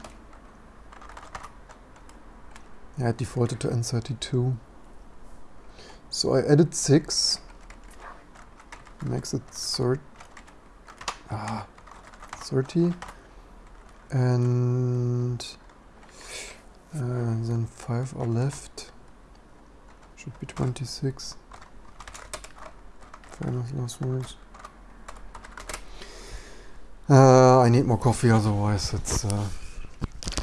Yeah, it defaulted to N32. So I added six. Makes it third. Ah, 30. And uh, then five are left. Should be 26. Famous last words. Uh, I need more coffee, otherwise it's, uh,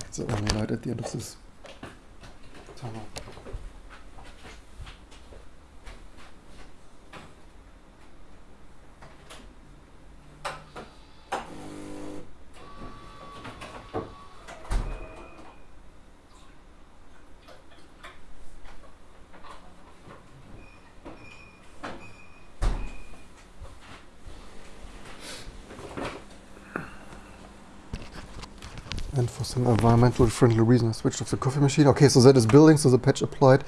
it's the only light at the end of this tunnel. and environmentally friendly reason I switched off the coffee machine. Okay, so that is building, so the patch applied.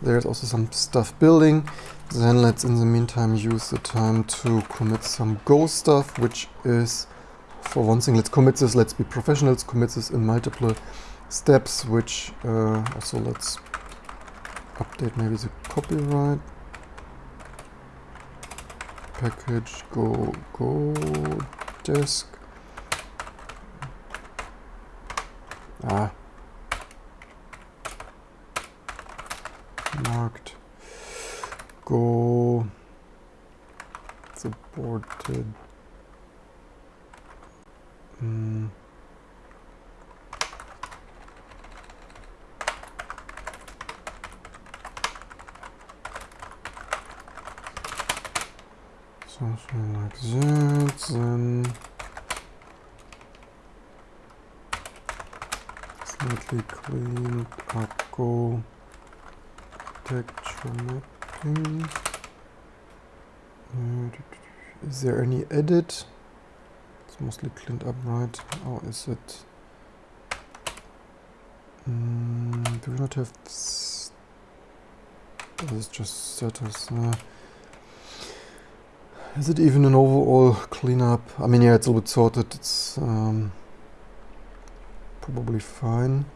There's also some stuff building. Then let's in the meantime use the time to commit some Go stuff, which is for one thing, let's commit this, let's be professionals, commit this in multiple steps, which uh, also let's update maybe the copyright package go go disk ah. Marked. Go. Supported. Mm. something like that then slightly cleaned up go texture mapping is there any edit it's mostly cleaned up right or is it mm, do we not have this is just status uh, is it even an overall cleanup? I mean, yeah, it's a little bit sorted. It's um, probably fine.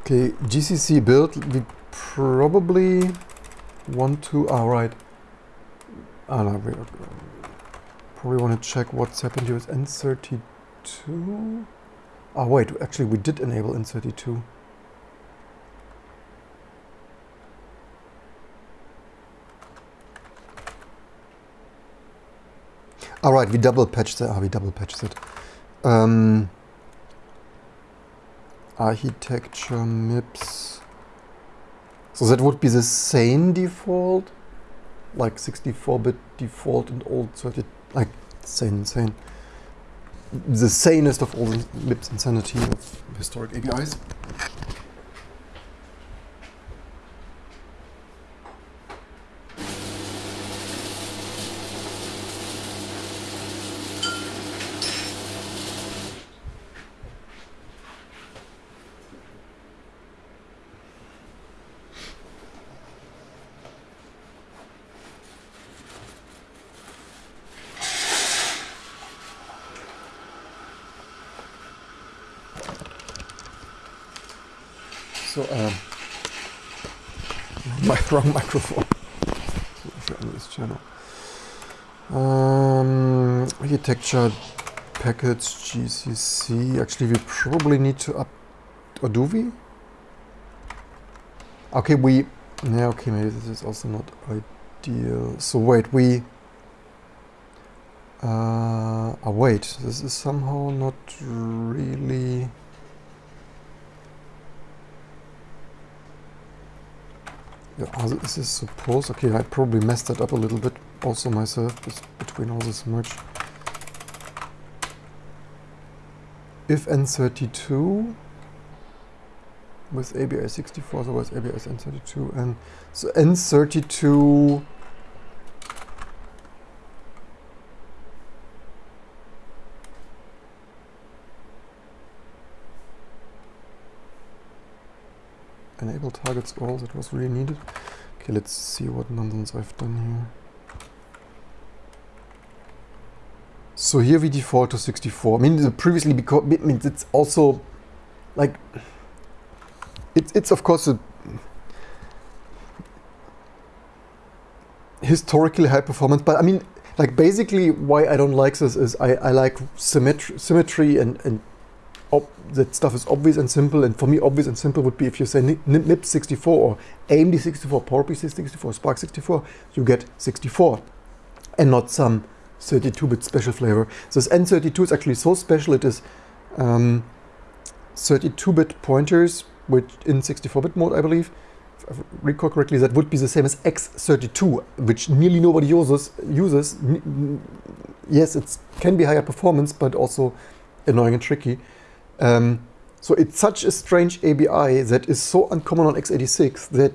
Okay, GCC build, we probably want to, ah, right. Ah, no, we probably want to check what's happened here with N32. Oh wait, actually we did enable N32. Alright, we double patched it. Ah, we double patched it. Um, architecture MIPS. So that would be the same default, like 64-bit default and old 30, like same, same the sanest of all the MIPS insanity of historic APIs. So, um, my wrong microphone on this channel. Um, architecture package GCC. Actually, we probably need to up, or do we? Okay, we. Yeah, okay, maybe this is also not ideal. So wait, we. Uh, oh wait, this is somehow not really. Also is this supposed... Okay, I probably messed that up a little bit also myself between all this merge. If N32 with ABI 64, so with ABS N32 and so N32 enable targets all that was really needed. Okay, let's see what nonsense I've done here. So here we default to 64. I mean, previously because I mean, it's also like it's it's of course a historically high performance, but I mean, like basically why I don't like this is I I like symmetry symmetry and and that stuff is obvious and simple. And for me, obvious and simple would be if you say MIPS 64 or AMD 64, PowerPC 64, SPARC 64, you get 64 and not some 32-bit special flavor. This N32 is actually so special. It is 32-bit um, pointers, which in 64-bit mode, I believe, if I recall correctly, that would be the same as X32, which nearly nobody uses. Uses yes, it can be higher performance, but also annoying and tricky. Um, so it's such a strange ABI that is so uncommon on x86 that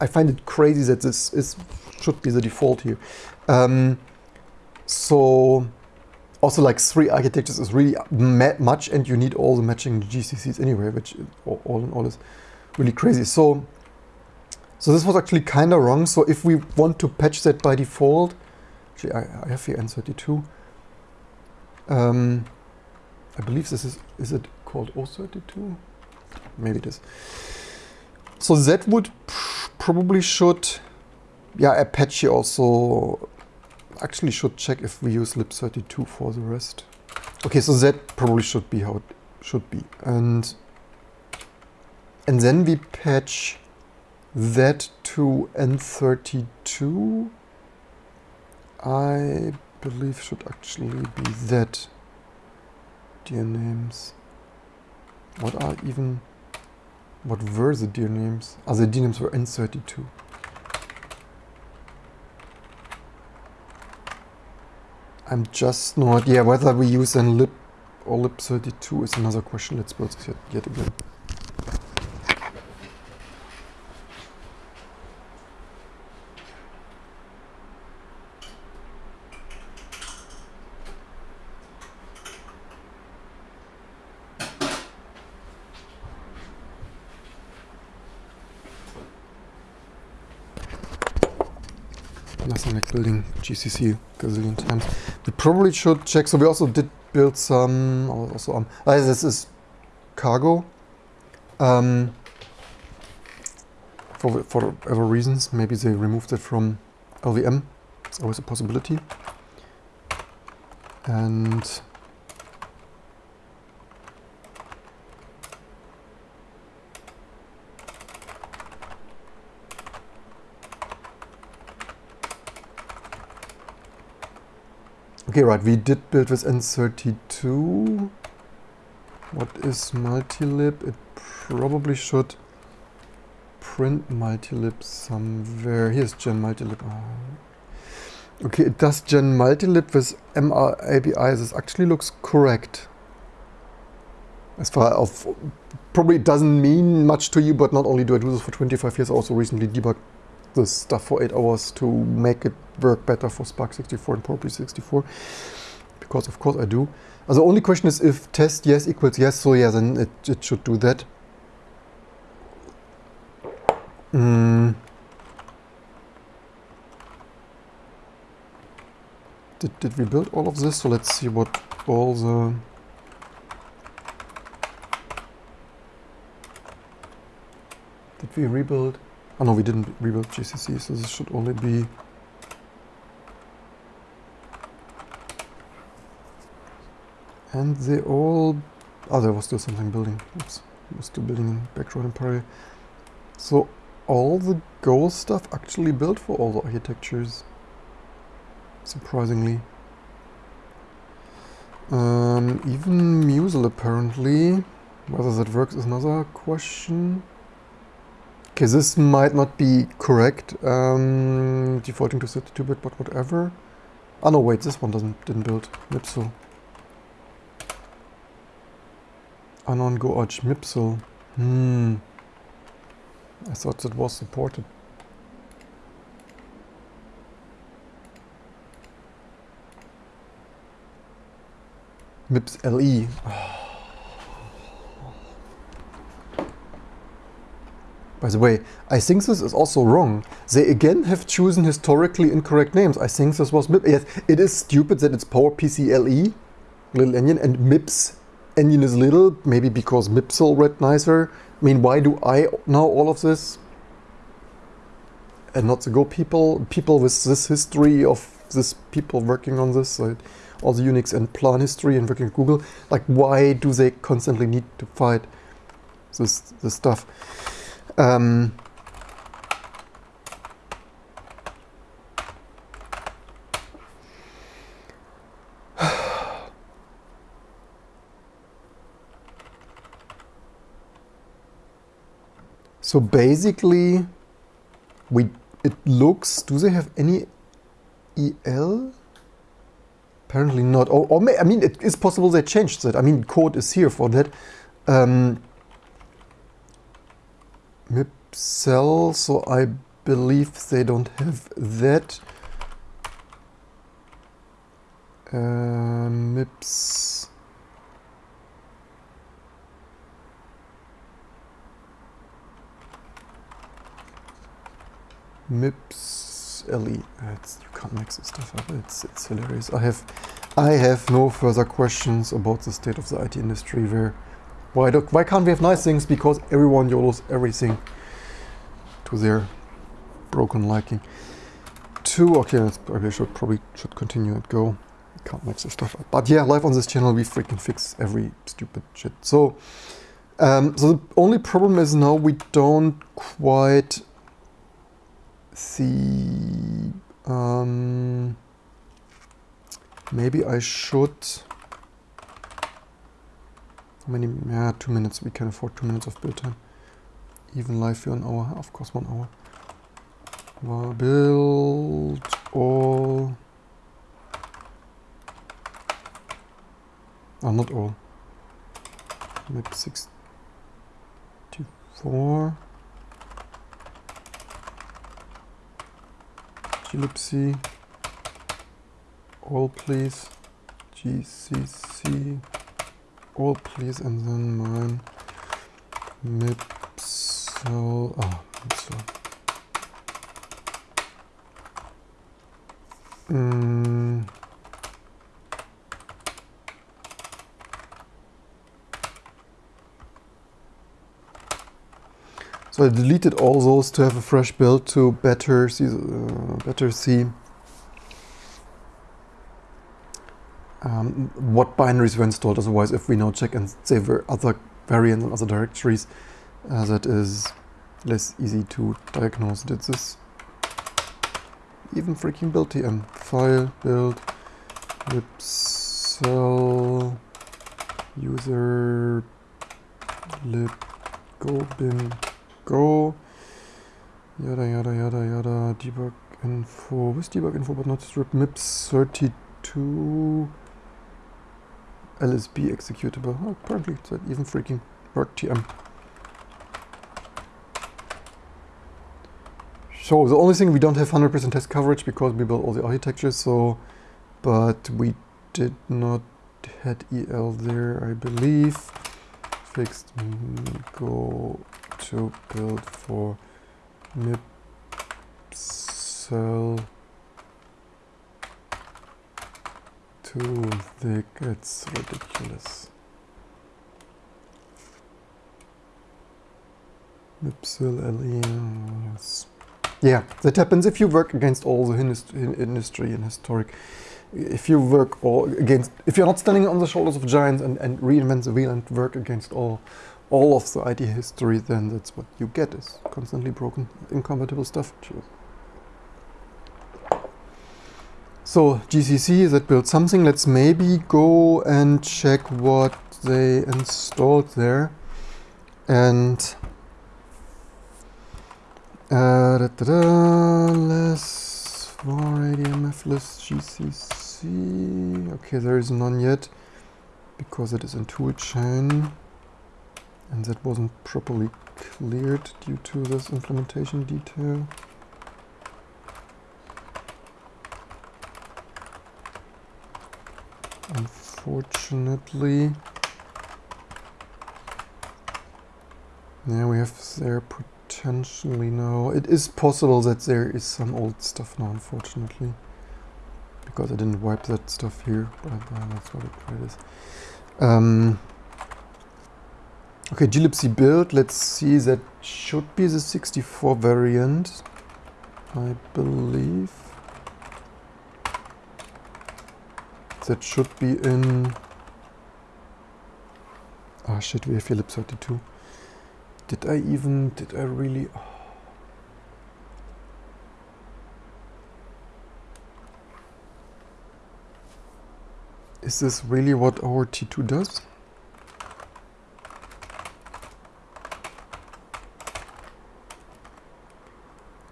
I find it crazy that this is should be the default here. Um, so also like three architectures is really much and you need all the matching GCCs anyway, which all in all is really crazy. So, so this was actually kind of wrong. So if we want to patch that by default, actually I, I have here N32, Um, I believe this is, is it called O32? Maybe it is. So that would probably should, yeah, Apache also actually should check if we use lib32 for the rest. Okay, so that probably should be how it should be. And, and then we patch that to N32. I believe should actually be that dir names. What are even, what were the dir names? Ah, the dir names were N32. I'm just not, yeah, whether we use an lib or lib32 is another question. Let's build yet, yet again. Nothing like building GCC a gazillion times. We probably should check. So we also did build some. Also, um, uh, this is cargo. Um, for for whatever reasons, maybe they removed it from LLVM. It's always a possibility. And Okay, right, we did build with N32. What is multilib? It probably should print multilib somewhere. Here's gen multilib. Oh. Okay, it does gen multilib with MR API. This actually looks correct. As far as probably doesn't mean much to you, but not only do I do this for 25 years, I also recently debugged this stuff for 8 hours to make it work better for SPARC 64 and PowerPC 64 because of course I do. Uh, the only question is if test yes equals yes, so yeah, then it, it should do that. Mm. Did, did we build all of this? So let's see what all the... Did we rebuild? Oh no, we didn't rebuild GCC, so this should only be And they all... Oh, there was still something building. Oops. was still building in background in. So all the Go stuff actually built for all the architectures. Surprisingly. Um, even musl apparently. Whether that works is another question. Okay, this might not be correct. Um, defaulting to 32-bit, but whatever. Oh no, wait, this one doesn't didn't build. Mipsel. Anon Go Arch Mipsel. Hmm. I thought that was supported. MIPS LE. By the way, I think this is also wrong. They again have chosen historically incorrect names. I think this was MIP. Yes, it is stupid that it's PowerPC LE, Little Endian, and MIPS Onion is little, maybe because Mipsel read nicer. I mean, why do I know all of this? And not the Go people, people with this history of this people working on this, uh, all the Unix and plan history and working at Google. Like, why do they constantly need to fight this, this stuff? Um, So basically, we it looks. Do they have any EL? Apparently not. Or, or may, I mean, it is possible they changed that. I mean, code is here for that. Um, MIPSEL, so I believe they don't have that. Uh, MIPS. MIPS LE. It's, you can't mix this stuff up. It's it's hilarious. I have I have no further questions about the state of the IT industry. Where why do, why can't we have nice things? Because everyone YOLOs everything to their broken liking. Two. Okay, I should probably should continue and go. Can't make this stuff up. But yeah, live on this channel, we freaking fix every stupid shit. So, um, so the only problem is now we don't quite see. Um, maybe I should. How many? Yeah, two minutes. We can afford two minutes of build time. Even live for an hour. Of course, one hour. Well, build all. Oh, not all. Map 64. glibc. All please. GCC. All please. And then mine. Mipsel. Oh, Mipsel. Mm. So I deleted all those to have a fresh build to better see, uh, better see um, what binaries were installed. Otherwise, if we now check and say other variants and other directories, uh, that is less easy to diagnose. Did this even freaking build tm file build libcell user lib go bin go. Yada yada yada yada. Debug info. With debug info but not strip? Mips 32 lsb executable. Oh, apparently it's even freaking work tm So the only thing we don't have 100% test coverage because we built all the architectures, so, but we did not had EL there, I believe. Fixed go to build for MIP cell too thick, it's ridiculous. Mipsil LE. Yeah, that happens if you work against all the industry and historic. If you work all against, if you're not standing on the shoulders of giants and, and reinvent the wheel and work against all, all of the IT history, then that's what you get is constantly broken, incompatible stuff. So GCC that built something. Let's maybe go and check what they installed there, and uh, da, da, da, less for ADMF GCC. Okay, there is none yet because it is in toolchain and that wasn't properly cleared due to this implementation detail. Unfortunately, Now we have put potentially no. It is possible that there is some old stuff now, unfortunately. Because I didn't wipe that stuff here, but uh, that's what it is. Um, okay, glibc build, let's see, that should be the 64 variant, I believe. That should be in... Ah oh, shit, we have Philips 32. Did I even, did I really... Oh. Is this really what our T2 does?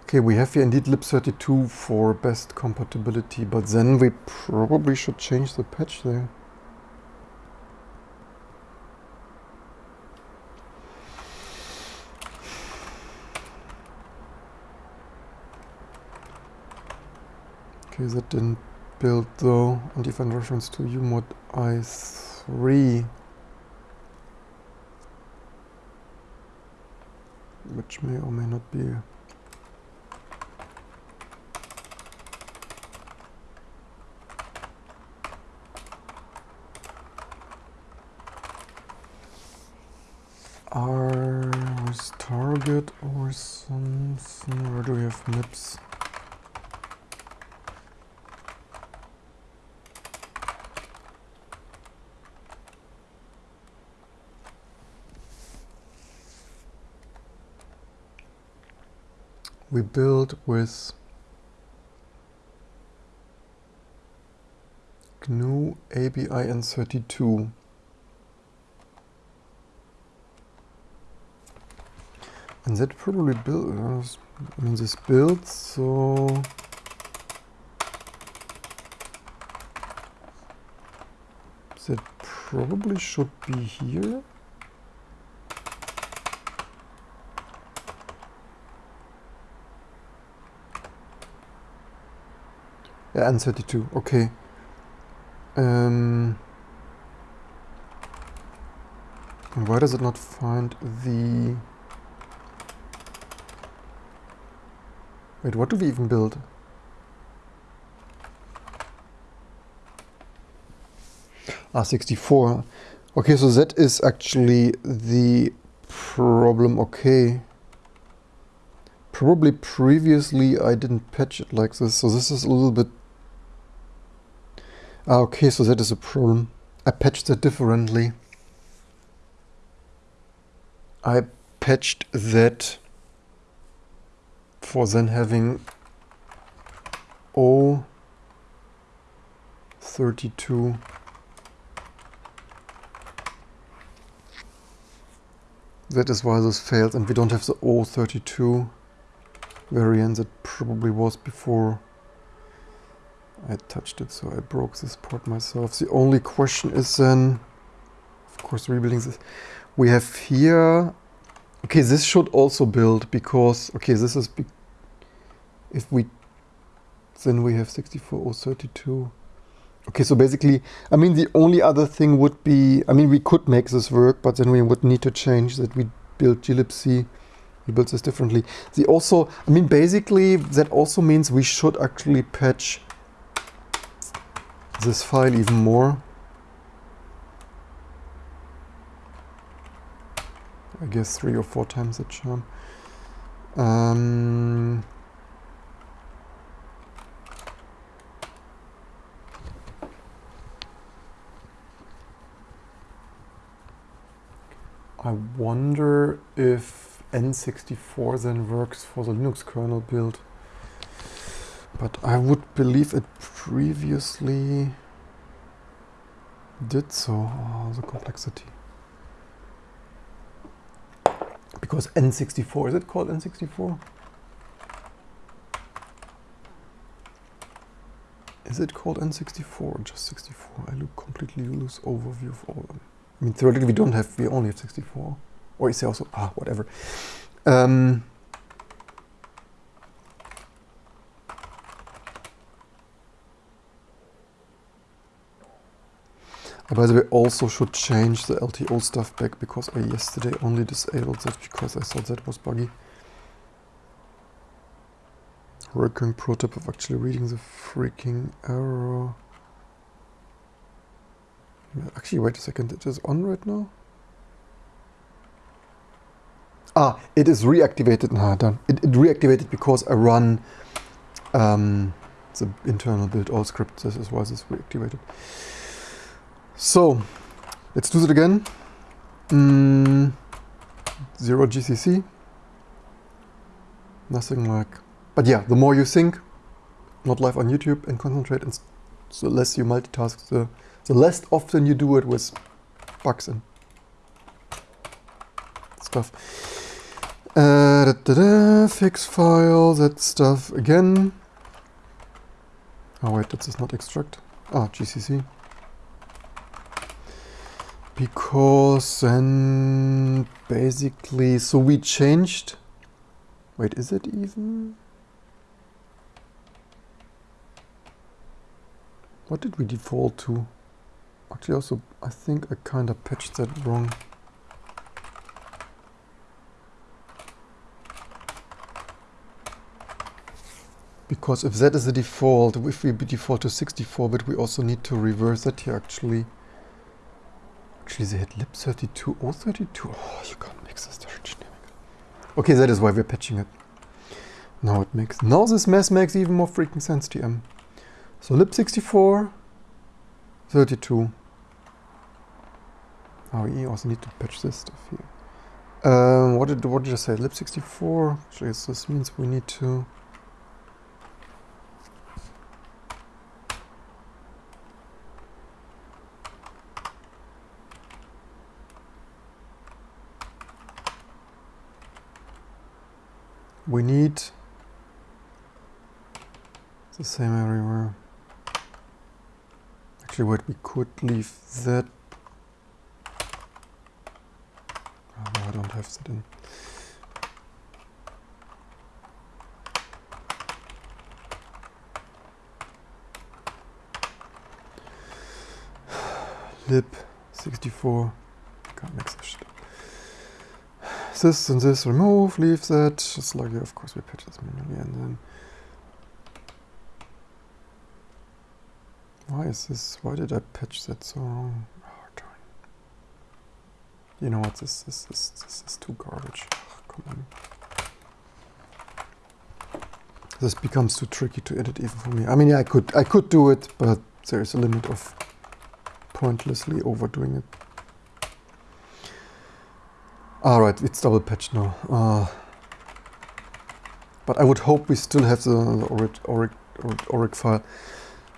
Okay, we have here indeed lib32 for best compatibility, but then we probably should change the patch there. That didn't build though and default reference to umod i3 which may or may not be. R target or something where do we have MIPS? We build with GNU ABI N32. And that probably builds, I mean this builds, so that probably should be here. N32, okay. Um, why does it not find the... Wait, what do we even build? Ah, 64. Okay, so that is actually the problem. Okay. Probably previously I didn't patch it like this, so this is a little bit Ah, okay, so that is a problem. I patched that differently. I patched that for then having O32 That is why this failed and we don't have the O32 variant that probably was before I touched it, so I broke this port myself. The only question is then, of course, rebuilding this. We have here, okay, this should also build because, okay, this is, if we, then we have 64032. Okay, so basically, I mean, the only other thing would be, I mean, we could make this work, but then we would need to change that we build glibc. We build this differently. The also, I mean, basically, that also means we should actually patch this file even more. I guess three or four times the charm. Um, I wonder if N64 then works for the Linux kernel build. But I would believe it previously did so. Oh, the complexity. Because N64, is it called N64? Is it called N64 or just 64? I look completely lose overview of all of them. I mean, theoretically we don't have, we only have 64. Or is there also, ah, whatever. Um, by the way, also should change the LTO stuff back because I yesterday only disabled that because I thought that was buggy. Recurring prototype of actually reading the freaking error. Actually, wait a second, it is on right now? Ah, it is reactivated. Nah, done. It, it reactivated because I run um, the internal build all script. This is why this is reactivated. So, let's do it again. Mm, zero GCC. Nothing like... But yeah, the more you think, not live on YouTube, and concentrate, and the less you multitask, the, the less often you do it with bugs and stuff. Uh, da, da, da, fix file, that stuff again. Oh wait, that is not extract. Ah, GCC because then basically so we changed. Wait is it even? What did we default to? Actually also I think I kind of patched that wrong. Because if that is the default if we default to 64 bit we also need to reverse that here actually Actually, they had lib32, O32. Oh, you can't mix this Okay, that is why we're patching it. Now it makes, now this mess makes even more freaking sense, TM. So lib64, 32. Oh, we also need to patch this stuff here. Um, what did what did I say? Lib64. Actually, this means we need to. We need the same everywhere. Actually, what we could leave that oh, No, I don't have that in. lib 64 can't mix this shit this and this remove leave that just like of course we patch this manually and then why is this why did I patch that so wrong Oh, darn. you know what, this, this, this, this is too garbage. come on. This becomes too tricky to edit even for me. I mean, yeah, I could, I could do it, but there's a limit of pointlessly overdoing it. Alright, it's double patched now. Uh, but I would hope we still have the, the ORIG, ORIG, file.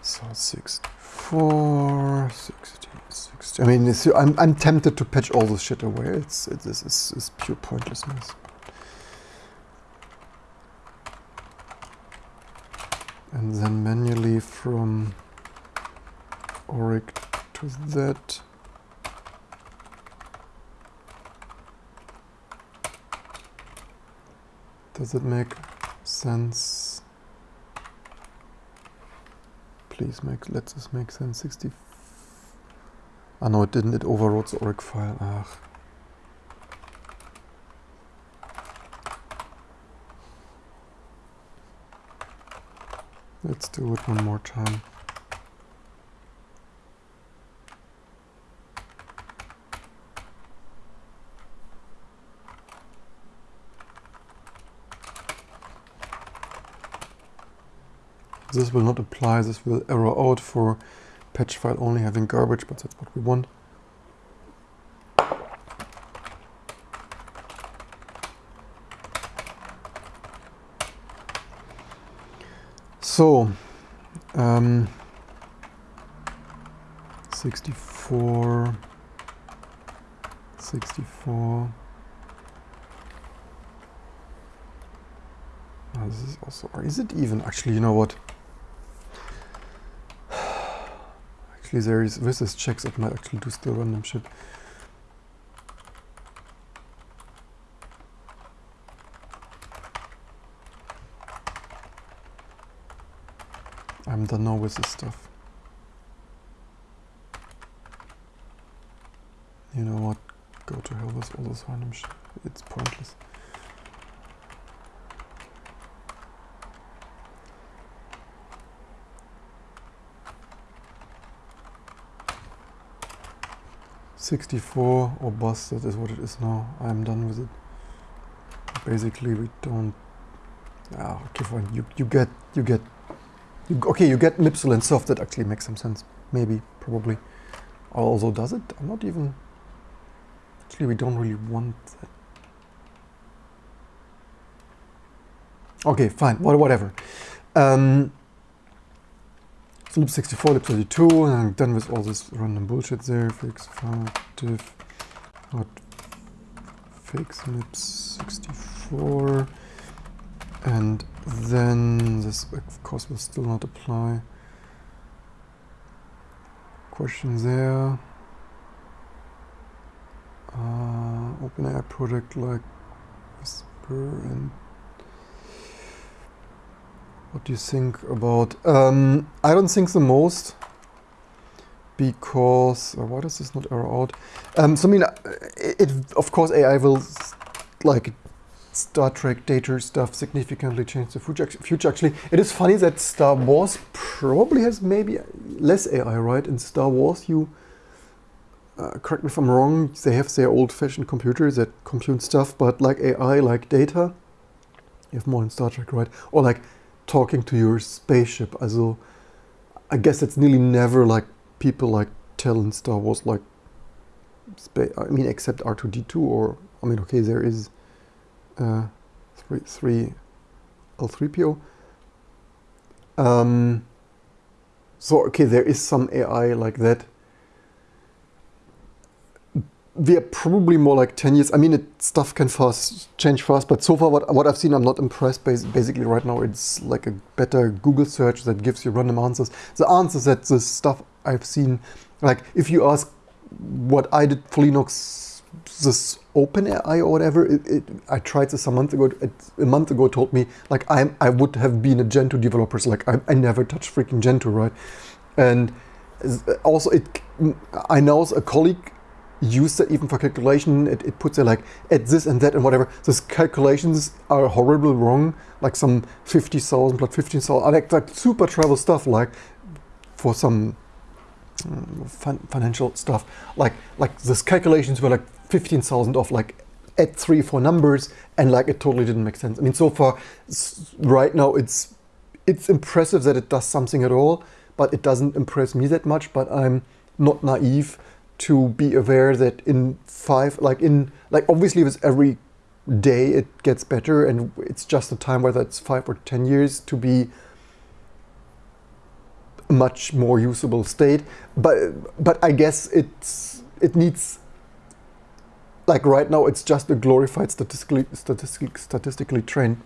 So 64, 60. I mean, I'm, I'm tempted to patch all this shit away. It's, it, this is it's pure pointlessness. And then manually from ORIG to that. Does it make sense? Please make, let this make sense. 60. Ah no, it didn't. It overwrote the ORIG file. Ugh. Let's do it one more time. This will not apply, this will error out for patch file only having garbage, but that's what we want. So, um, 64, 64. Oh, this is also, is it even, actually, you know what? Actually, there is with this checks it might actually do still random shit. I'm done now with this stuff. You know what? Go to hell with all this random shit. It's pointless. 64 or bust, that is what it is now. I'm done with it. Basically, we don't. Ah, okay, fine. You you get you get. You, okay, you get Mipsel and soft. That actually makes some sense. Maybe, probably. Although, does it? I'm not even. Actually, we don't really want that. Okay, fine. what, Whatever. Um, lib64, lib32, and I'm done with all this random bullshit there. Fix hot fix lib64, and then this of course will still not apply. Question there. Uh, OpenAI project like Whisper and what do you think about? Um, I don't think the most because uh, why does this not error out? Um, so I mean, it, it, of course AI will like Star Trek data stuff significantly change the future. Future actually, it is funny that Star Wars probably has maybe less AI, right? In Star Wars, you uh, correct me if I'm wrong, they have their old-fashioned computers that compute stuff, but like AI, like data, you have more in Star Trek, right? Or like talking to your spaceship. Also, I guess it's nearly never like people like tell in Star Wars like, I mean, except R2D2 or, I mean, okay, there is uh, three, three L3PO. Um, so, okay, there is some AI like that we are probably more like 10 years. I mean, it, stuff can fast change fast, but so far what, what I've seen, I'm not impressed. Basically, right now, it's like a better Google search that gives you random answers. The answers that the stuff I've seen, like if you ask what I did for Linux, this OpenAI or whatever, it, it, I tried this a month ago. It, a month ago told me like I I would have been a Gentoo developer. So like I, I never touched freaking Gentoo, right? And uh, also it, I know a colleague use that even for calculation. It, it puts it like at this and that and whatever. Those calculations are horribly wrong, like some 50,000 plus 15,000, like, like super travel stuff, like for some um, fin financial stuff. Like like those calculations were like 15,000 off, like at three, four numbers, and like it totally didn't make sense. I mean, so far, right now, it's it's impressive that it does something at all, but it doesn't impress me that much. But I'm not naive to be aware that in five, like in, like obviously with every day it gets better and it's just a time whether it's five or 10 years to be much more usable state. But, but I guess it's, it needs, like right now it's just a glorified statistically, statistically, statistically trained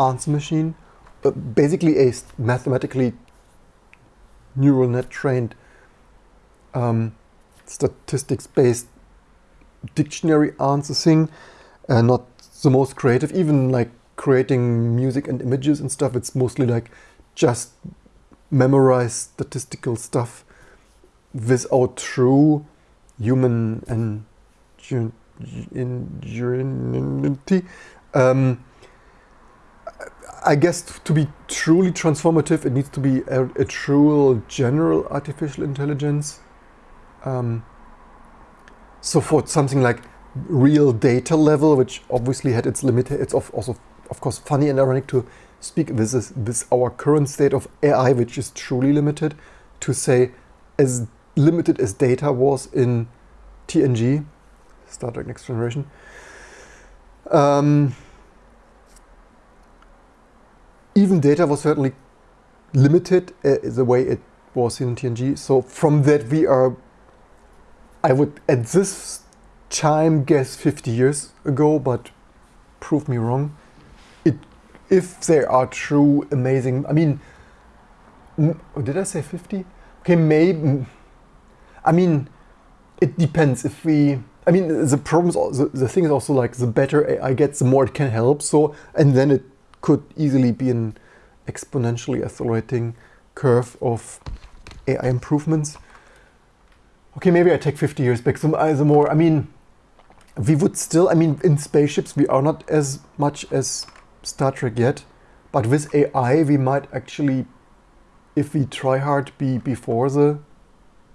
answer machine, but basically a mathematically neural net trained um, statistics-based dictionary answer thing, uh, not the most creative. Even like creating music and images and stuff, it's mostly like just memorize statistical stuff without true human and ingenuity. Um, I guess to be truly transformative, it needs to be a, a true general artificial intelligence um, so for something like real data level, which obviously had its limit, it's also of course funny and ironic to speak this is this our current state of AI, which is truly limited, to say as limited as data was in TNG, Star Trek Next Generation. Um, even data was certainly limited uh, the way it was in TNG. So from that we are I would at this time guess 50 years ago, but prove me wrong. It, if there are true amazing, I mean, oh, did I say 50? Okay, maybe, I mean, it depends if we, I mean, the problems, the, the thing is also like the better AI gets, the more it can help. So, and then it could easily be an exponentially accelerating curve of AI improvements okay, maybe I take 50 years back. some, uh, more, I mean, we would still, I mean, in spaceships, we are not as much as Star Trek yet. But with AI, we might actually, if we try hard, be before the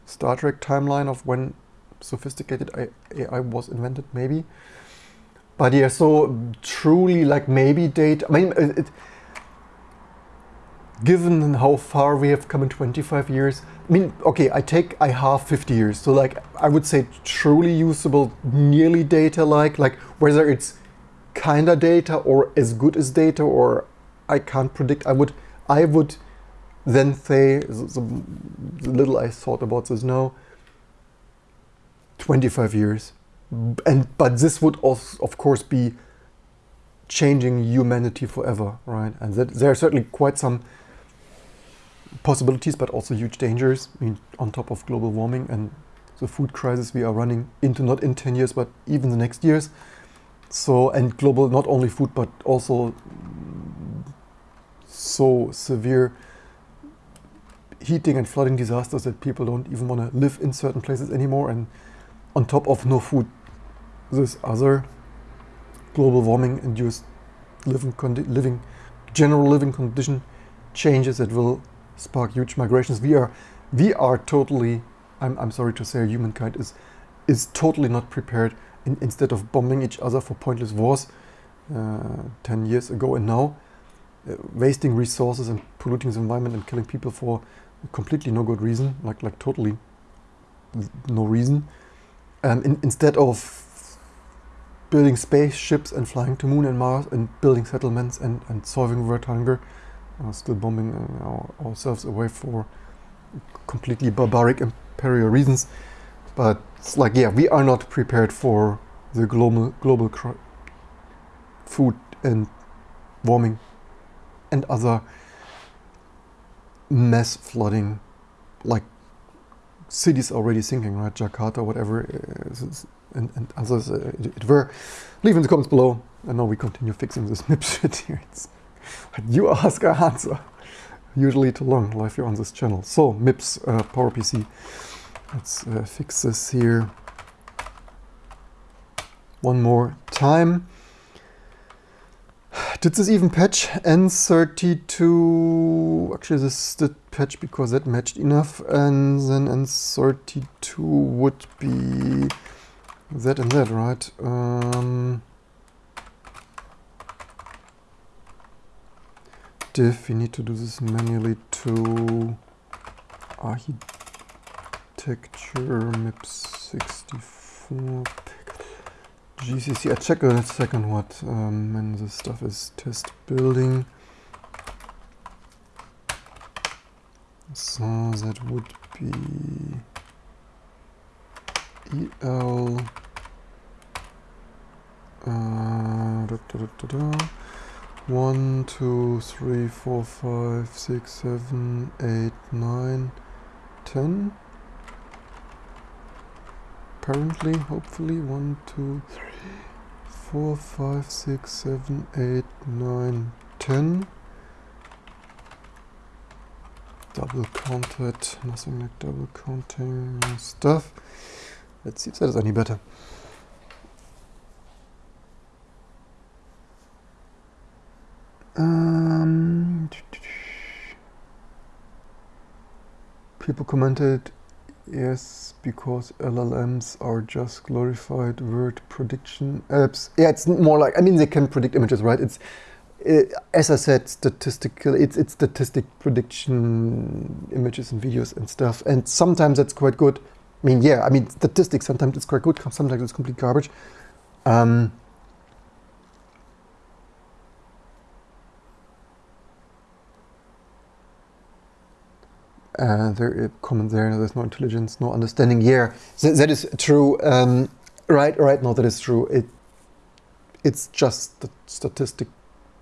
Star Trek timeline of when sophisticated AI was invented, maybe. But yeah, so truly, like maybe date. I mean, it, given how far we have come in 25 years, I mean, okay, I take, I have 50 years. So like, I would say truly usable, nearly data-like, like whether it's kinda data or as good as data or I can't predict. I would, I would then say, the, the little I thought about this now, 25 years. And, but this would also, of course, be changing humanity forever, right? And that, there are certainly quite some possibilities, but also huge dangers. I mean, on top of global warming and the food crisis we are running into, not in 10 years, but even the next years. So, and global, not only food, but also so severe heating and flooding disasters that people don't even want to live in certain places anymore. And on top of no food, this other global warming induced living, living general living condition changes that will spark huge migrations. We are, we are totally I'm, I'm sorry to say, humankind is is totally not prepared. In, instead of bombing each other for pointless wars uh, 10 years ago and now, uh, wasting resources and polluting the environment and killing people for completely no good reason, like like totally no reason. Um, in, instead of building spaceships and flying to moon and Mars and building settlements and, and solving world hunger, uh, still bombing uh, our, ourselves away for completely barbaric imperial reasons. But it's like, yeah, we are not prepared for the global global food and warming and other mass flooding, like cities already sinking, right? Jakarta, whatever, uh, and, and others uh, it, it, were. Leave in the comments below. And now we continue fixing this MIP shit here. It's, you ask, I answer. Usually too long, live here on this channel. So, MIPS, uh, PowerPC. Let's uh, fix this here one more time. Did this even patch N32? Actually, this did patch because that matched enough. And then N32 would be that and that, right? Um, diff, we need to do this manually to architecture MIPS 64 GCC. I check in a second what um, when this stuff is test building. So that would be EL uh, da, da, da, one, two, three, four, five, six, seven, eight, nine, ten. Apparently, hopefully, one, two, three, four, five, six, seven, eight, nine, ten. Double counted, nothing like double counting stuff. Let's see if that is any better. Um, people commented, yes, because LLMs are just glorified word prediction apps. Yeah, it's more like, I mean, they can predict images, right? It's, it, as I said, statistical, it's, it's statistic prediction images and videos and stuff. And sometimes that's quite good. I mean, yeah, I mean, statistics, sometimes it's quite good, sometimes it's complete garbage. Um, uh, there comment there there's no intelligence no understanding. Yeah Th that is true. Um, right right no that is true. It it's just the statistic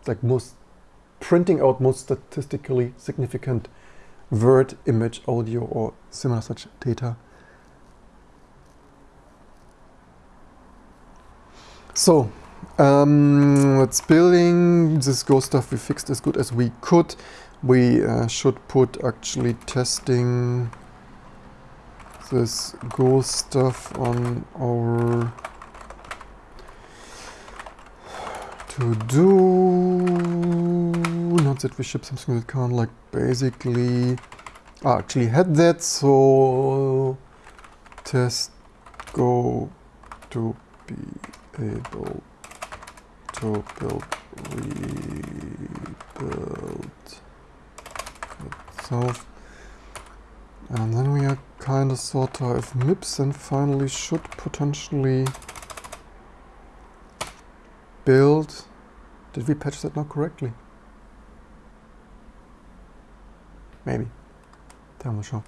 like most printing out most statistically significant word image audio or similar such data. So um, let's building. This Go stuff we fixed as good as we could. We uh, should put actually testing this Go stuff on our to do. Not that we ship something that can't like basically I actually had that so test go to be able to build rebuild itself. And then we are kind of sort of MIPS and finally should potentially build. Did we patch that not correctly? Maybe. Time will show.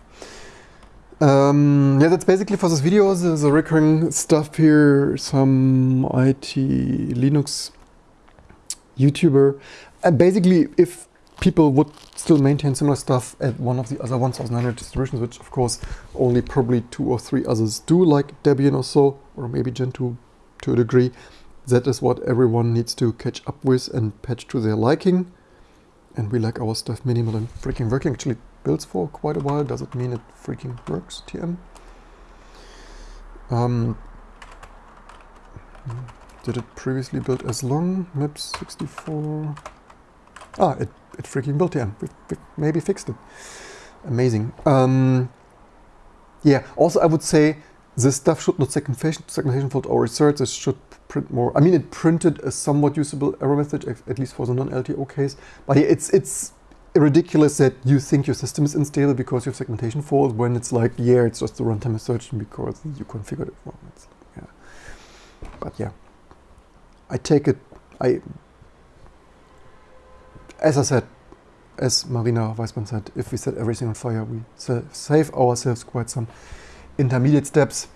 Um, yeah, that's basically for this video, the, the recurring stuff here, some IT Linux YouTuber. And basically, if people would still maintain similar stuff at one of the other 1900 distributions, which of course only probably two or three others do, like Debian or so, or maybe Gentoo to a degree. That is what everyone needs to catch up with and patch to their liking. And we like our stuff minimal and freaking working. Actually builds for quite a while. Does it mean it freaking works, TM? Um, did it previously build as long? MIPS 64. Ah, it it freaking built it. We, we maybe fixed it. Amazing. Um, yeah, also I would say this stuff should not segmentation, segmentation fault or research. This should print more. I mean, it printed a somewhat usable error message, at least for the non-LTO case. But yeah, it's it's ridiculous that you think your system is unstable because you have segmentation fault when it's like, yeah, it's just the runtime assertion because you configured it wrong. It's, yeah. But yeah, I take it. I, as I said, as Marina Weisman said, if we set everything on fire, we save ourselves quite some intermediate steps.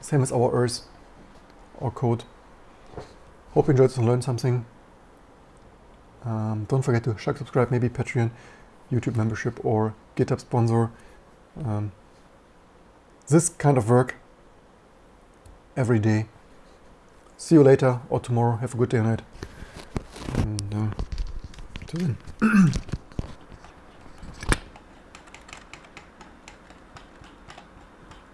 Same as our Earth or code. Hope you enjoyed this and learned something. Um, don't forget to share, subscribe, maybe Patreon, YouTube membership, or GitHub sponsor. Um, this kind of work every day. See you later or tomorrow. Have a good day or night. And uh, till then.